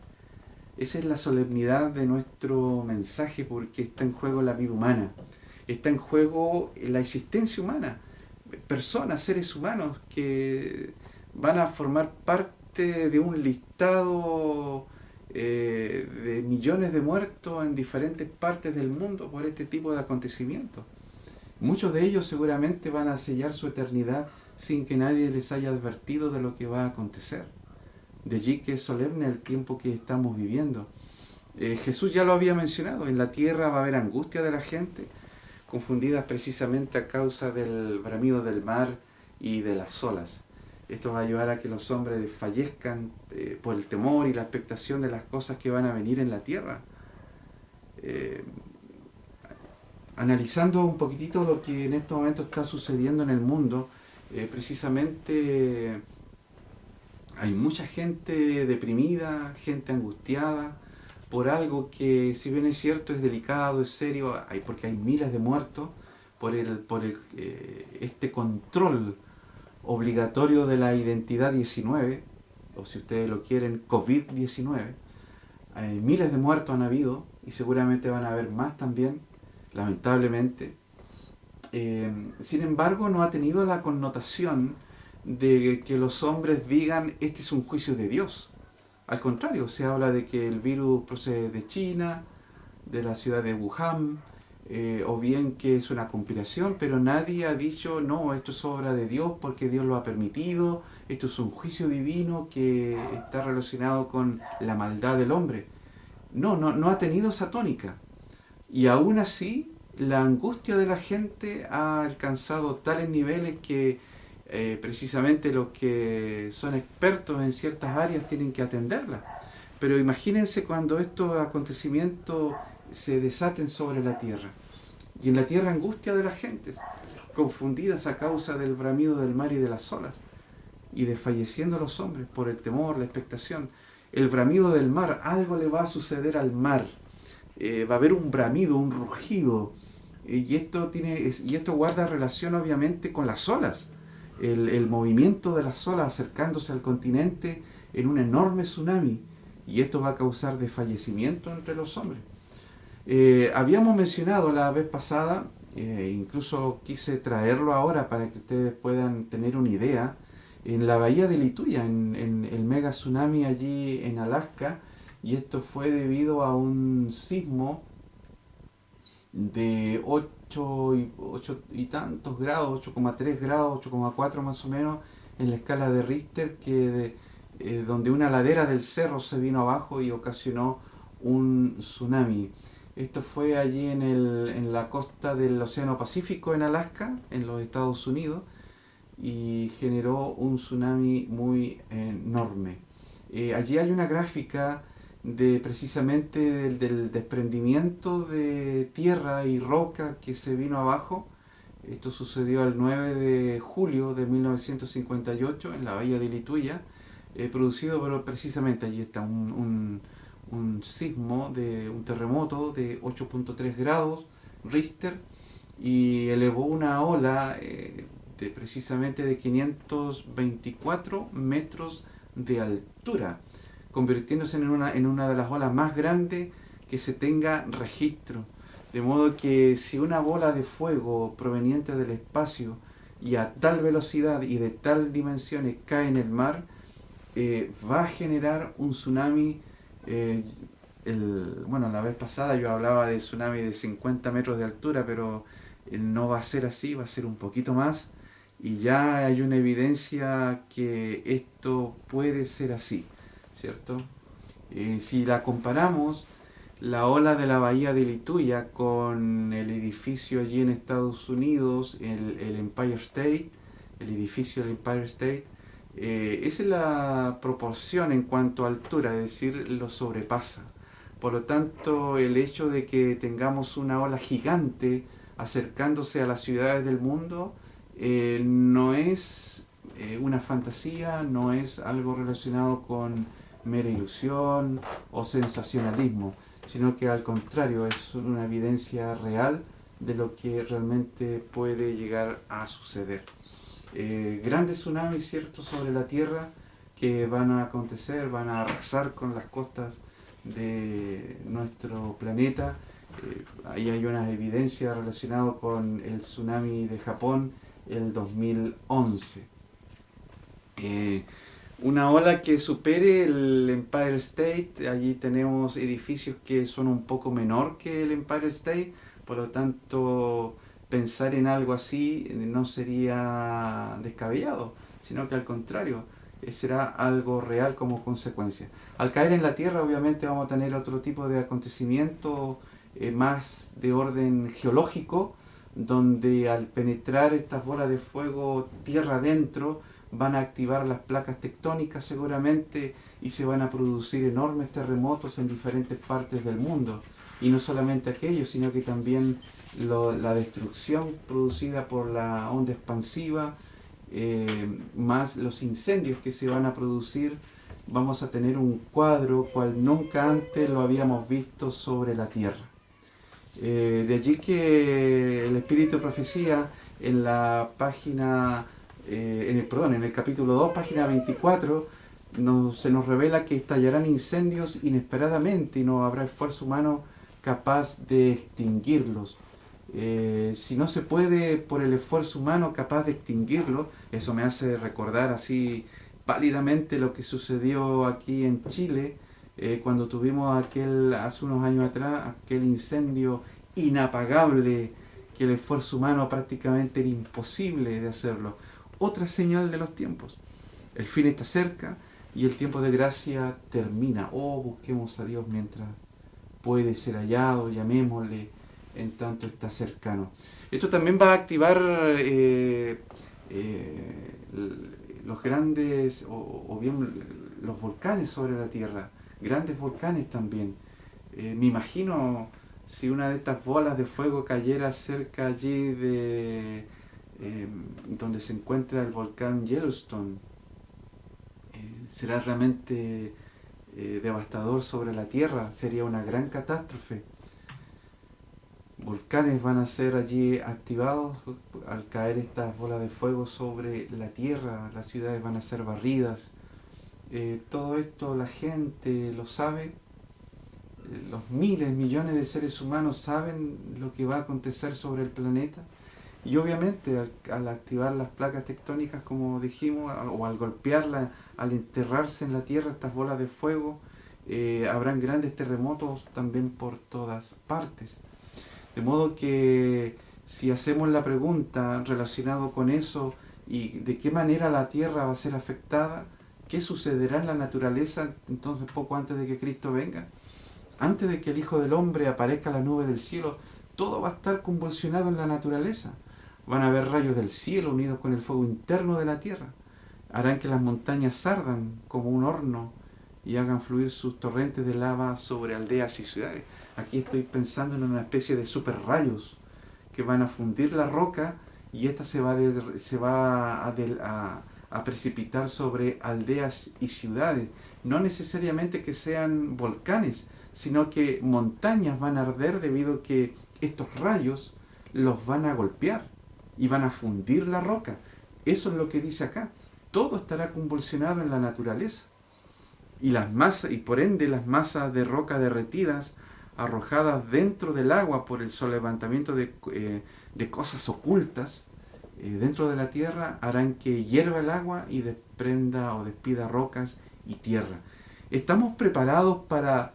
Esa es la solemnidad de nuestro mensaje porque está en juego la vida humana, está en juego la existencia humana, personas, seres humanos que van a formar parte de un listado eh, de millones de muertos en diferentes partes del mundo por este tipo de acontecimientos. Muchos de ellos seguramente van a sellar su eternidad sin que nadie les haya advertido de lo que va a acontecer. De allí que es solemne el tiempo que estamos viviendo. Eh, Jesús ya lo había mencionado, en la tierra va a haber angustia de la gente, confundida precisamente a causa del bramido del mar y de las olas. Esto va a llevar a que los hombres fallezcan eh, por el temor y la expectación de las cosas que van a venir en la tierra. Eh, analizando un poquitito lo que en este momento está sucediendo en el mundo, eh, precisamente hay mucha gente deprimida, gente angustiada por algo que si bien es cierto es delicado, es serio, hay, porque hay miles de muertos por, el, por este control obligatorio de la identidad 19, o si ustedes lo quieren, COVID-19. Hay miles de muertos han habido y seguramente van a haber más también, lamentablemente. Eh, sin embargo, no ha tenido la connotación de que los hombres digan este es un juicio de Dios. Al contrario, se habla de que el virus procede de China, de la ciudad de Wuhan, eh, o bien que es una conspiración, pero nadie ha dicho, no, esto es obra de Dios porque Dios lo ha permitido, esto es un juicio divino que está relacionado con la maldad del hombre. No, no, no ha tenido esa tónica. Y aún así, la angustia de la gente ha alcanzado tales niveles que eh, precisamente los que son expertos en ciertas áreas tienen que atenderla. Pero imagínense cuando estos acontecimientos se desaten sobre la tierra. Y en la tierra angustia de las gentes, confundidas a causa del bramido del mar y de las olas, y desfalleciendo los hombres por el temor, la expectación. El bramido del mar, algo le va a suceder al mar va a haber un bramido, un rugido, y, esto tiene, y esto guarda relación obviamente con las olas, el, el movimiento de las olas acercándose al continente en un enorme tsunami, y esto va a causar desfallecimiento entre los hombres. Eh, habíamos mencionado la vez pasada, eh, incluso quise traerlo ahora para que ustedes puedan tener una idea, en la bahía de Lituya, en, el mega tsunami allí en Alaska, y esto fue debido a un sismo de 8 y, 8 y tantos grados, 8,3 grados, 8,4 más o menos, en la escala de Richter, que eh, donde una ladera del cerro se vino abajo y ocasionó un tsunami. Esto fue allí en, el, en la costa del Océano Pacífico, en Alaska, en los Estados Unidos, y generó un tsunami muy enorme. Eh, allí hay una gráfica de precisamente del, desprendimiento de tierra y roca que se vino abajo. Esto sucedió el 9 de julio de 1958 en la bahía de Lituya, eh, producido pero precisamente allí está un un sismo, de un terremoto de 8.3 grados Richter y elevó una ola eh, de precisamente de 524 metros de altura, convirtiéndose en una, en una de las olas más grandes que se tenga registro. De modo que si una bola de fuego proveniente del espacio y a tal velocidad y de tal dimensiones cae en el mar, eh, va a generar un tsunami eh, el, bueno, la vez pasada yo hablaba de tsunami de 50 metros de altura, pero eh, no va a ser así, va a ser un poquito más. Y ya hay una evidencia que esto puede ser así, ¿cierto? Eh, si la comparamos, la ola de la bahía de Lituya con el edificio allí en Estados Unidos, el, el Empire State, el edificio del Empire State, eh, es la proporción en cuanto a altura, es decir, lo sobrepasa. Por lo tanto, el hecho de que tengamos una ola gigante acercándose a las ciudades del mundo eh, no es eh, una fantasía, no es algo relacionado con mera ilusión o sensacionalismo, sino que al contrario es una evidencia real de lo que realmente puede llegar a suceder. Eh, grandes tsunamis cierto sobre la Tierra que van a acontecer, van a arrasar con las costas de nuestro planeta. Eh, ahí hay una evidencia relacionada con el tsunami de Japón el 2011. Eh, una ola que supere el Empire State, allí tenemos edificios que son un poco menor que el Empire State, por lo tanto pensar en algo así no sería descabellado, sino que al contrario, eh, será algo real como consecuencia. Al caer en la Tierra obviamente vamos a tener otro tipo de acontecimiento eh, más de orden geológico, donde al penetrar estas bolas de fuego tierra adentro, van a activar las placas tectónicas seguramente y se van a producir enormes terremotos en diferentes partes del mundo y no solamente aquello, sino que también la destrucción producida por la onda expansiva, eh, más los incendios que se van a producir, vamos a tener un cuadro cual nunca antes lo habíamos visto sobre la Tierra. Eh, de allí que el Espíritu de Profecía en la página, eh, en el, perdón, en el capítulo 2, página 24, se nos revela que estallarán incendios inesperadamente y no habrá esfuerzo humano capaz de extinguirlos. Eh, si no se puede por el esfuerzo humano capaz de extinguirlo, eso me hace recordar así pálidamente lo que sucedió aquí en Chile eh, cuando tuvimos aquel, hace unos años atrás, aquel incendio inapagable que el esfuerzo humano prácticamente era imposible de hacerlo. Otra señal de los tiempos. El fin está cerca y el tiempo de gracia termina. Oh, busquemos a Dios mientras puede ser hallado, llamémosle, en tanto está cercano. Esto también va a activar eh, eh, los grandes, o, bien los volcanes sobre la Tierra, grandes volcanes también. Eh, me imagino si una de estas bolas de fuego cayera cerca allí de donde se encuentra el volcán Yellowstone, será realmente eh, devastador sobre la tierra, sería una gran catástrofe. volcanes van a ser allí activados al caer estas bolas de fuego sobre la tierra, las ciudades van a ser barridas. Eh, todo esto la gente lo sabe, eh, los miles, millones de seres humanos saben lo que va a acontecer sobre el planeta. Y obviamente al, activar las placas tectónicas, como dijimos, o al golpearla, al enterrarse en la tierra estas bolas de fuego, eh, habrán grandes terremotos también por todas partes. De modo que si hacemos la pregunta relacionado con eso y de qué manera la tierra va a ser afectada, ¿qué sucederá en la naturaleza entonces poco antes de que Cristo venga? Antes de que el Hijo del Hombre aparezca en la nube del cielo, todo va a estar convulsionado en la naturaleza. Van a haber rayos del cielo unidos con el fuego interno de la tierra. Harán que las montañas ardan como un horno y hagan fluir sus torrentes de lava sobre aldeas y ciudades. Aquí estoy pensando en una especie de super rayos que van a fundir la roca y esta se va, se va a, a, precipitar sobre aldeas y ciudades. No necesariamente que sean volcanes, sino que montañas van a arder debido a que estos rayos los van a golpear y van a fundir la roca. Eso es lo que dice acá. Todo estará convulsionado en la naturaleza. Y las masas, y por ende las masas de roca derretidas arrojadas dentro del agua por el levantamiento de, eh, de cosas ocultas eh, dentro de la tierra harán que hierva el agua y desprenda o despida rocas y tierra. ¿Estamos preparados para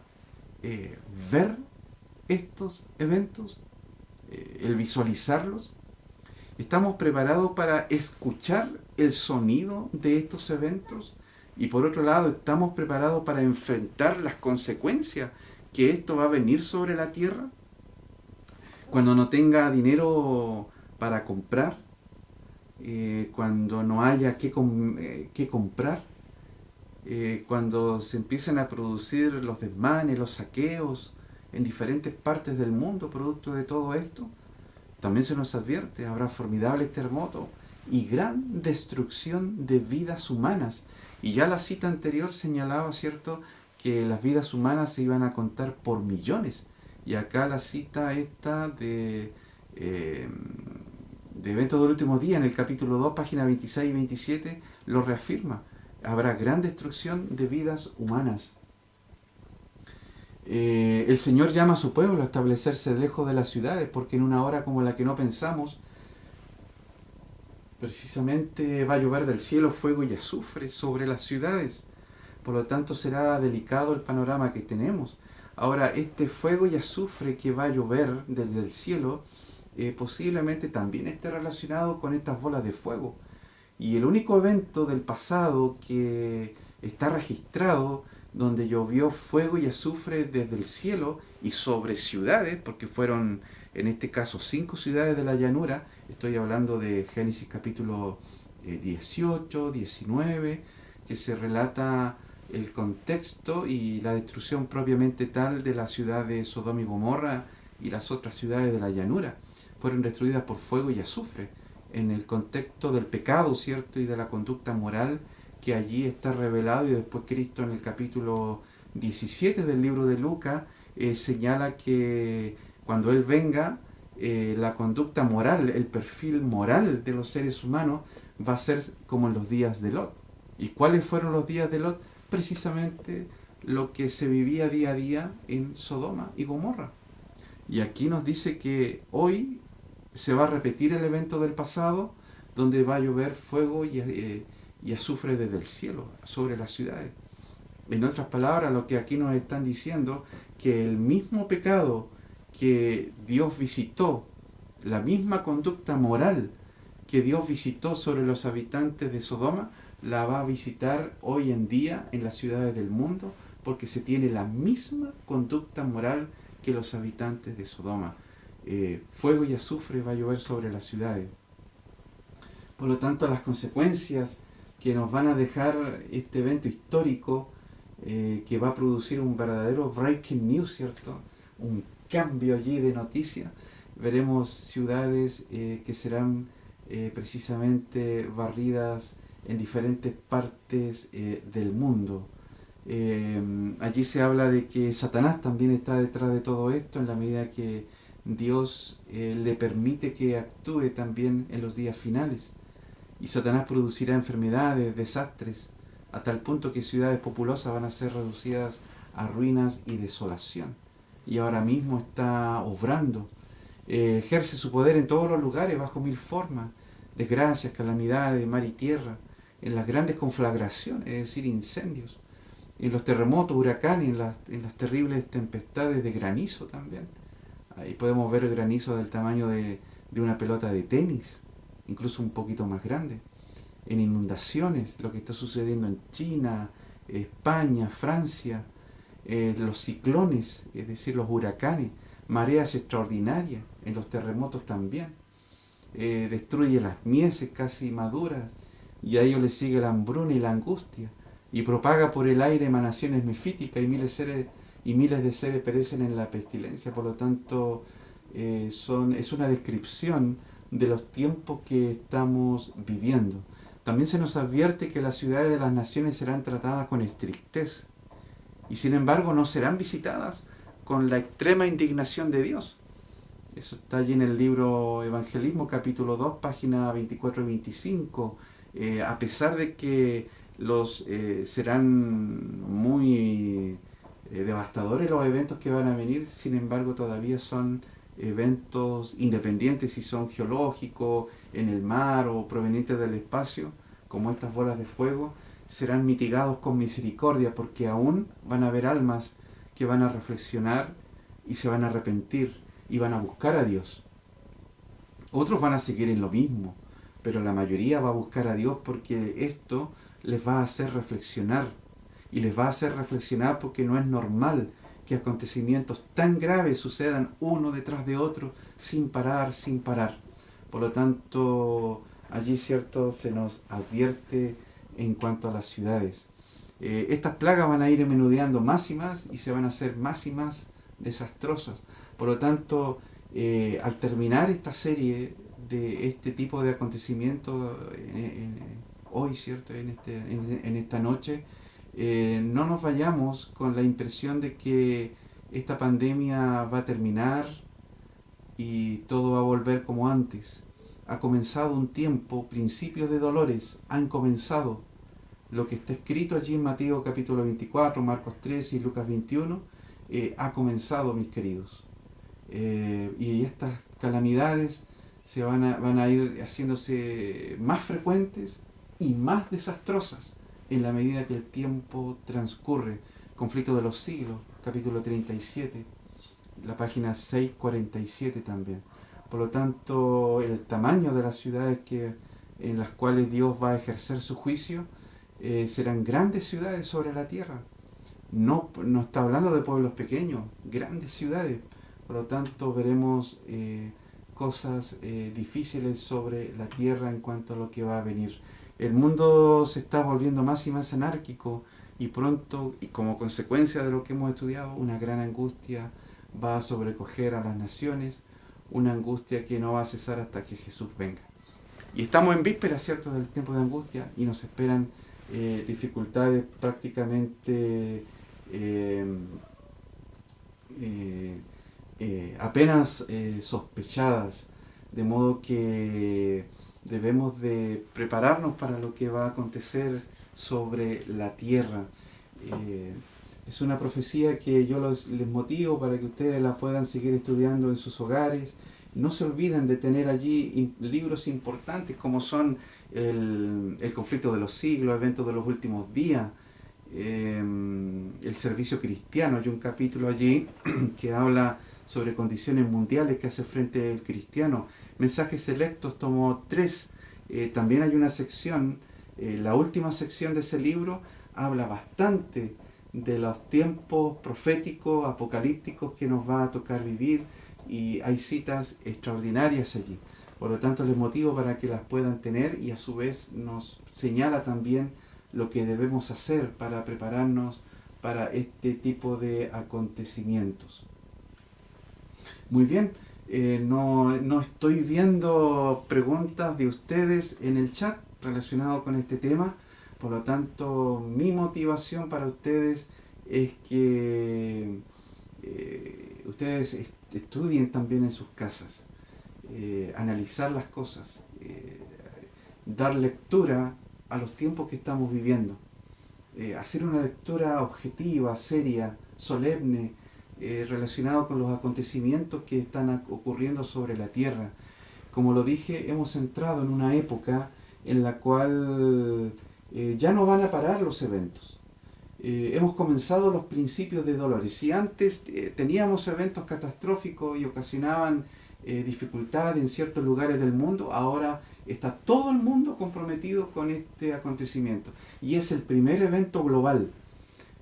eh, ver estos eventos? ¿El visualizarlos? ¿Estamos preparados para escuchar el sonido de estos eventos? Y por otro lado, ¿estamos preparados para enfrentar las consecuencias que esto va a venir sobre la tierra? Cuando no tenga dinero para comprar, eh, cuando no haya que, eh, comprar, eh, cuando se empiecen a producir los desmanes, los saqueos en diferentes partes del mundo producto de todo esto, también se nos advierte, habrá formidables terremotos y gran destrucción de vidas humanas. Y ya la cita anterior señalaba, ¿cierto?, que las vidas humanas se iban a contar por millones. Y acá la cita esta de, eh, de Eventos del Último Día, en el capítulo 2, página 26 y 27, lo reafirma. Habrá gran destrucción de vidas humanas. Eh, el Señor llama a su pueblo a establecerse lejos de las ciudades, porque en una hora como la que no pensamos, precisamente va a llover del cielo fuego y azufre sobre las ciudades. Por lo tanto será delicado el panorama que tenemos. Ahora, este fuego y azufre que va a llover desde el cielo eh, posiblemente también esté relacionado con estas bolas de fuego. Y el único evento del pasado que está registrado donde llovió fuego y azufre desde el cielo y sobre ciudades, porque fueron en este caso cinco ciudades de la llanura, estoy hablando de Génesis capítulo 18, eh, 19, que se relata el contexto y la destrucción propiamente tal de la ciudad de Sodoma y Gomorra y las otras ciudades de la llanura. Fueron destruidas por fuego y azufre, en el contexto del pecado, ¿cierto? Y de la conducta moral que allí está revelado y después Cristo en el capítulo 17 del libro de Lucas eh, señala que cuando Él venga, eh, la conducta moral, el perfil moral de los seres humanos va a ser como en los días de Lot. ¿Y cuáles fueron los días de Lot? precisamente lo que se vivía día a día en Sodoma y Gomorra. Y aquí nos dice que hoy se va a repetir el evento del pasado, donde va a llover fuego y, eh, azufre desde el cielo sobre las ciudades. En otras palabras, lo que aquí nos están diciendo, que el mismo pecado que Dios visitó, la misma conducta moral que Dios visitó sobre los habitantes de Sodoma, la va a visitar hoy en día en las ciudades del mundo porque se tiene la misma conducta moral que los habitantes de Sodoma. Eh, fuego y azufre va a llover sobre las ciudades. Por lo tanto, las consecuencias que nos van a dejar este evento histórico eh, que va a producir un verdadero breaking news, ¿cierto? Un cambio allí de noticia. Veremos ciudades eh, que serán precisamente barridas en diferentes partes eh, del mundo. Eh, allí se habla de que Satanás también está detrás de todo esto en la medida que Dios eh, le permite que actúe también en los días finales. Y Satanás producirá enfermedades, desastres, a tal punto que ciudades populosas van a ser reducidas a ruinas y desolación. Y ahora mismo está obrando. Eh, ejerce su poder en todos los lugares, bajo mil formas, desgracias, calamidades, mar y tierra, en las grandes conflagraciones, es decir, incendios, en los terremotos, huracanes, en las, terribles tempestades de granizo también. Ahí podemos ver granizo del tamaño de, una pelota de tenis, incluso un poquito más grande. En inundaciones, lo que está sucediendo en China, España, Francia, eh, los ciclones, es decir, los huracanes, mareas extraordinarias, en los terremotos también. Eh, destruye las mieses casi maduras y a ello le sigue la hambruna y la angustia y propaga por el aire emanaciones mefíticas y miles y miles de seres perecen en la pestilencia. Por lo tanto, eh, son, es una descripción de los tiempos que estamos viviendo. También se nos advierte que las ciudades de las naciones serán tratadas con estrictez y sin embargo no serán visitadas con la extrema indignación de Dios. Eso está allí en el libro Evangelismo capítulo 2, página 24 y 25. Eh, a pesar de que los eh, serán muy eh, devastadores los eventos que van a venir, sin embargo todavía son eventos independientes si son geológicos, en el mar o provenientes del espacio, como estas bolas de fuego, serán mitigados con misericordia porque aún van a haber almas que van a reflexionar y se van a arrepentir y van a buscar a Dios. Otros van a seguir en lo mismo, pero la mayoría va a buscar a Dios porque esto les va a hacer reflexionar y les va a hacer reflexionar porque no es normal que acontecimientos tan graves sucedan uno detrás de otro sin parar, sin parar. Por lo tanto, allí cierto se nos advierte en cuanto a las ciudades. Eh, estas plagas van a ir menudeando más y más y se van a hacer más y más desastrosas. Por lo tanto, eh, al terminar esta serie de este tipo de acontecimientos eh, hoy, ¿cierto? En, este, en esta noche, eh, no nos vayamos con la impresión de que esta pandemia va a terminar y todo va a volver como antes. Ha comenzado un tiempo, principios de dolores han comenzado. Lo que está escrito allí en Mateo capítulo 24, Marcos 3 y Lucas 21, eh, ha comenzado, mis queridos. Eh, y estas calamidades se van a ir haciéndose más frecuentes y más desastrosas en la medida que el tiempo transcurre. Conflicto de los siglos, capítulo 37, la página 647 también. Por lo tanto, el tamaño de las ciudades que, en las cuales Dios va a ejercer su juicio eh, serán grandes ciudades sobre la tierra. No, no está hablando de pueblos pequeños, grandes ciudades. Por lo tanto, veremos eh, cosas eh, difíciles sobre la tierra en cuanto a lo que va a venir. El mundo se está volviendo más y más anárquico y pronto, y como consecuencia de lo que hemos estudiado, una gran angustia va a sobrecoger a las naciones, una angustia que no va a cesar hasta que Jesús venga. Y estamos en víspera, ¿cierto?, del tiempo de angustia y nos esperan eh, dificultades prácticamente eh, eh, apenas sospechadas, de modo que debemos de prepararnos para lo que va a acontecer sobre la tierra. Eh, es una profecía que yo les motivo para que ustedes la puedan seguir estudiando en sus hogares. No se olviden de tener allí libros importantes como son el, conflicto de los siglos, eventos de los últimos días, eh, el servicio cristiano. Hay un capítulo allí [clears throat] que habla sobre condiciones mundiales que hace frente el cristiano. Mensajes selectos, tomo tres. Eh, también hay una sección, eh, la última sección de ese libro habla bastante de los tiempos proféticos, apocalípticos que nos va a tocar vivir y hay citas extraordinarias allí. Por lo tanto, les motivo para que las puedan tener y a su vez nos señala también lo que debemos hacer para prepararnos para este tipo de acontecimientos. Muy bien, eh, no, estoy viendo preguntas de ustedes en el chat relacionado con este tema, por lo tanto mi motivación para ustedes es que eh, ustedes estudien también en sus casas, eh, analizar las cosas, dar lectura a los tiempos que estamos viviendo, hacer una lectura objetiva, seria, solemne, relacionada con los acontecimientos que están ocurriendo sobre la tierra. Como lo dije, hemos entrado en una época en la cual ya no van a parar los eventos eh, hemos comenzado los principios de dolores. Si antes eh, teníamos eventos catastróficos y ocasionaban eh, dificultad en ciertos lugares del mundo, ahora está todo el mundo comprometido con este acontecimiento. Y es el primer evento global.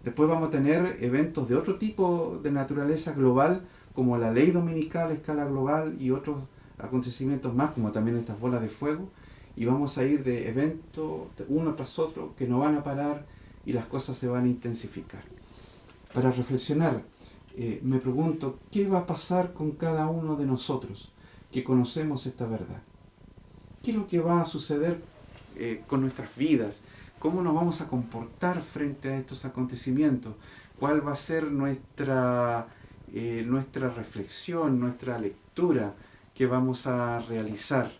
Después vamos a tener eventos de otro tipo de naturaleza global, como la ley dominical a escala global y otros acontecimientos más, como también estas bolas de fuego. Y vamos a ir de evento uno tras otro que no van a parar y las cosas se van a intensificar. Para reflexionar, eh, me pregunto, ¿qué va a pasar con cada uno de nosotros que conocemos esta verdad? ¿Qué es lo que va a suceder eh, con nuestras vidas? ¿Cómo nos vamos a comportar frente a estos acontecimientos? ¿Cuál va a ser nuestra, eh, nuestra reflexión, nuestra lectura que vamos a realizar?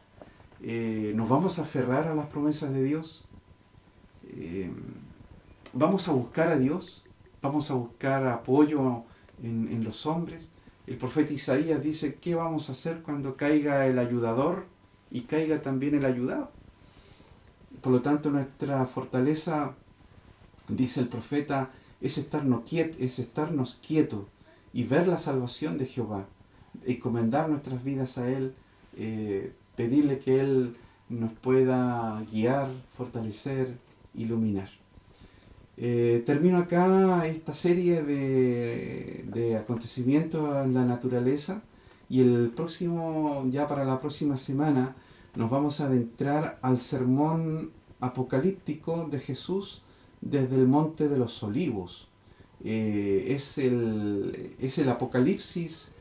¿Nos vamos a aferrar a las promesas de Dios? vamos a buscar a Dios, vamos a buscar apoyo en, los hombres. El profeta Isaías dice, ¿qué vamos a hacer cuando caiga el ayudador y caiga también el ayudado? Por lo tanto, nuestra fortaleza, dice el profeta, es estarnos, es estarnos quietos y ver la salvación de Jehová, encomendar nuestras vidas a Él, eh, pedirle que Él nos pueda guiar, fortalecer, iluminar. Eh, termino acá esta serie de, acontecimientos en la naturaleza y el próximo, ya para la próxima semana, nos vamos a adentrar al sermón apocalíptico de Jesús desde el Monte de los Olivos. Eh, es, el, es el apocalipsis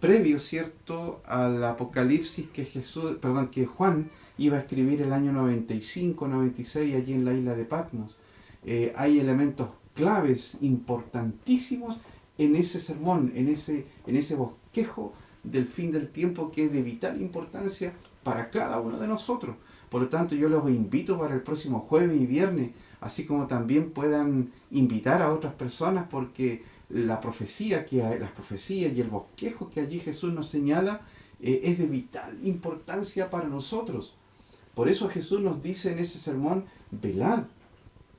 previo, ¿cierto?, al apocalipsis que Jesús, perdón, que Juan iba a escribir el año 95, 96 allí en la isla de Patmos. Eh, hay elementos claves importantísimos en ese sermón, en ese, en ese bosquejo del fin del tiempo que es de vital importancia para cada uno de nosotros. Por lo tanto, yo los invito para el próximo jueves y viernes, así como también puedan invitar a otras personas porque la profecía, que las profecías y el bosquejo que allí Jesús nos señala eh, es de vital importancia para nosotros. Por eso Jesús nos dice en ese sermón, velad,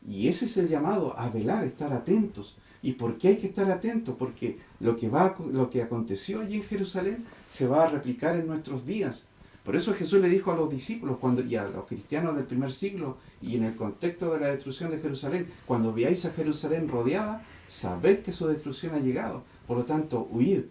y ese es el llamado, a velar, estar atentos. ¿Y por qué hay que estar atentos? Porque lo que, va, lo que aconteció allí en Jerusalén se va a replicar en nuestros días. Por eso Jesús le dijo a los discípulos cuando, y a los cristianos del primer siglo y en el contexto de la destrucción de Jerusalén, cuando veáis a Jerusalén rodeada, sabed que su destrucción ha llegado. Por lo tanto, huid.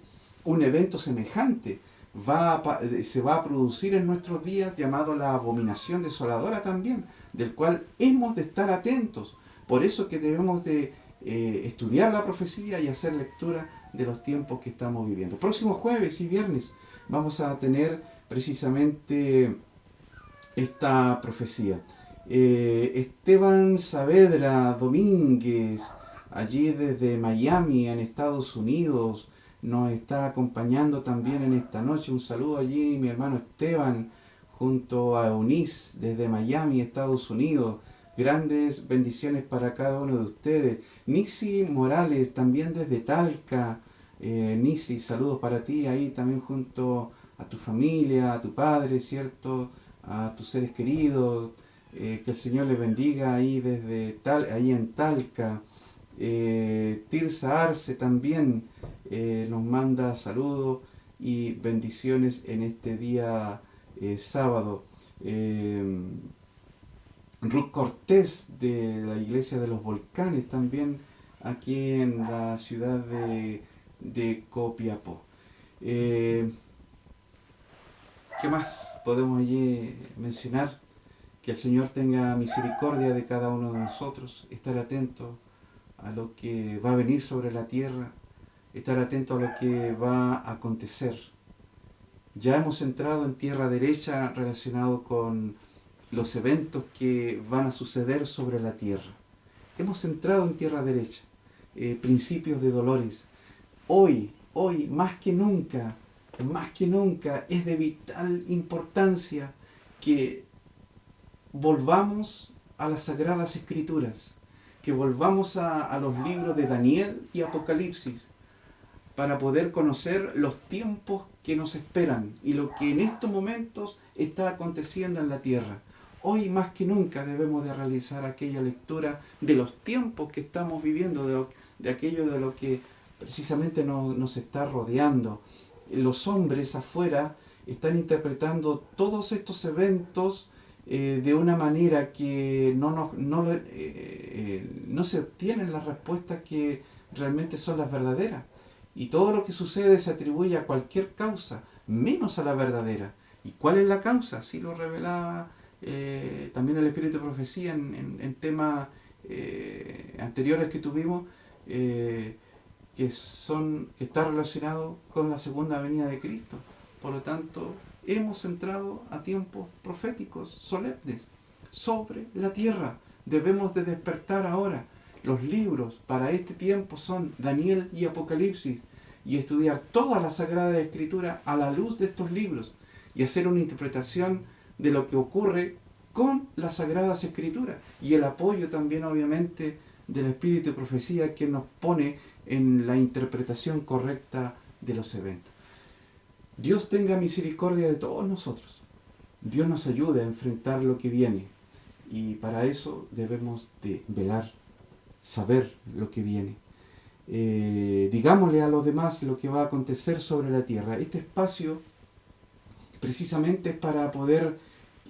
Un evento semejante va se va a producir en nuestros días llamado la abominación desoladora también, del cual hemos de estar atentos. Por eso que debemos de eh, estudiar la profecía y hacer lectura de los tiempos que estamos viviendo. Próximo jueves y viernes vamos a tener precisamente esta profecía. Eh, Esteban Saavedra Domínguez, allí desde Miami, en Estados Unidos, nos está acompañando también en esta noche. Un saludo allí, mi hermano Esteban, junto a Eunice desde Miami, Estados Unidos. Grandes bendiciones para cada uno de ustedes. Nisi Morales, también desde Talca. Eh, Nisi, saludos para ti ahí también junto a tu familia, a tu padre, ¿cierto? A tus seres queridos. Eh, que el Señor les bendiga ahí desde tal, ahí en Talca. Eh, Tirsa Arce también eh, nos manda saludos y bendiciones en este día sábado. Ruth Cortés de la Iglesia de los Volcanes también aquí en la ciudad de Copiapó. ¿Qué más podemos allí mencionar? Que el Señor tenga misericordia de cada uno de nosotros, estar atentos a lo que va a venir sobre la tierra, estar atento a lo que va a acontecer. Ya hemos entrado en tierra derecha relacionado con los eventos que van a suceder sobre la tierra. Hemos entrado en tierra derecha, eh, principios de dolores. Hoy hoy más que nunca, más que nunca es de vital importancia que volvamos a las sagradas escrituras, que volvamos a, los libros de Daniel y Apocalipsis para poder conocer los tiempos que nos esperan y lo que en estos momentos está aconteciendo en la tierra. Hoy más que nunca debemos de realizar aquella lectura de los tiempos que estamos viviendo, de, aquello de lo que precisamente nos está rodeando. Los hombres afuera están interpretando todos estos eventos eh, de una manera que no, no, eh, eh, no se obtienen las respuestas que realmente son las verdaderas. Y todo lo que sucede se atribuye a cualquier causa, menos a la verdadera. ¿Y cuál es la causa? Así lo revelaba también el Espíritu de Profecía en, en, temas anteriores que tuvimos, que, son, que está relacionado con la segunda venida de Cristo. Por lo tanto, hemos entrado a tiempos proféticos, solemnes, sobre la tierra. Debemos de despertar ahora. Los libros para este tiempo son Daniel y Apocalipsis y estudiar toda la Sagrada Escritura a la luz de estos libros y hacer una interpretación de lo que ocurre con las Sagradas Escrituras y el apoyo también obviamente del Espíritu de Profecía que nos pone en la interpretación correcta de los eventos. Dios tenga misericordia de todos nosotros. Dios nos ayude a enfrentar lo que viene. Y para eso debemos de velar, saber lo que viene. Eh, digámosle a los demás lo que va a acontecer sobre la tierra. Este espacio precisamente es para poder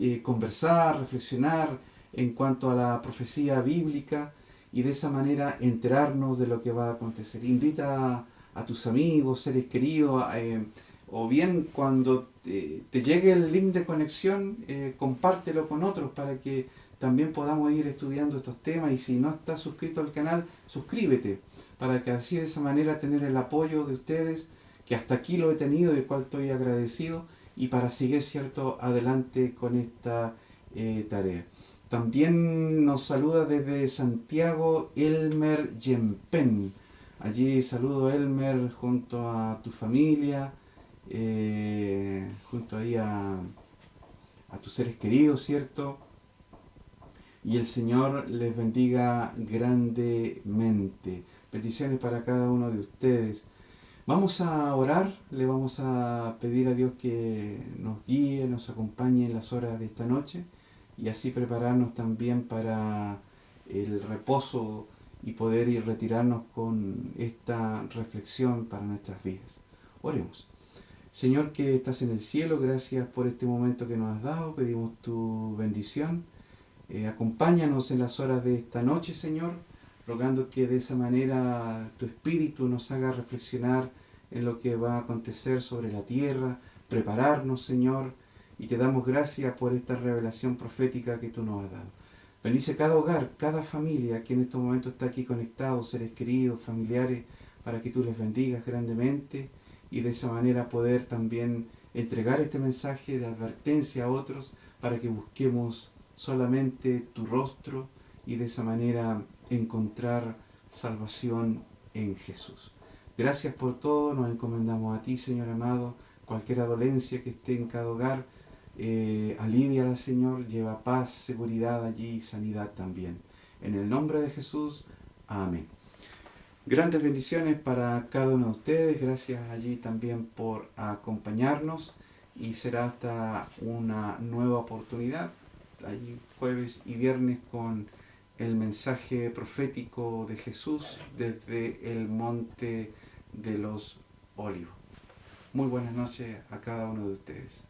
eh, conversar, reflexionar en cuanto a la profecía bíblica y de esa manera enterarnos de lo que va a acontecer. Invita a, tus amigos, seres queridos, eh, o bien cuando te, llegue el link de conexión, eh, compártelo con otros para que también podamos ir estudiando estos temas y si no estás suscrito al canal, suscríbete para que así de esa manera tener el apoyo de ustedes, que hasta aquí lo he tenido y el cual estoy agradecido y para seguir cierto adelante con esta eh, tarea. También nos saluda desde Santiago Elmer Yempen. Allí saludo Elmer junto a tu familia, eh, junto ahí a, a tus seres queridos, ¿cierto? Y el Señor les bendiga grandemente. Bendiciones para cada uno de ustedes. Vamos a orar, le vamos a pedir a Dios que nos guíe, nos acompañe en las horas de esta noche y así prepararnos también para el reposo y poder ir retirarnos con esta reflexión para nuestras vidas. Oremos. Señor que estás en el cielo, gracias por este momento que nos has dado, pedimos tu bendición. Eh, acompáñanos en las horas de esta noche, Señor, rogando que de esa manera tu Espíritu nos haga reflexionar en lo que va a acontecer sobre la tierra, prepararnos, Señor, y te damos gracias por esta revelación profética que tú nos has dado. Bendice cada hogar, cada familia que en estos momentos está aquí conectado, seres queridos, familiares, para que tú les bendigas grandemente y de esa manera poder también entregar este mensaje de advertencia a otros para que busquemos solamente tu rostro y de esa manera encontrar salvación en Jesús. Gracias por todo, nos encomendamos a ti, Señor amado. Cualquier dolencia que esté en cada hogar, eh, aliviala, Señor, lleva paz, seguridad allí y sanidad también. En el nombre de Jesús, amén. Grandes bendiciones para cada uno de ustedes. Gracias allí también por acompañarnos y será hasta una nueva oportunidad, allí jueves y viernes con el mensaje profético de Jesús desde el monte de los olivos. Muy buenas noches a cada uno de ustedes.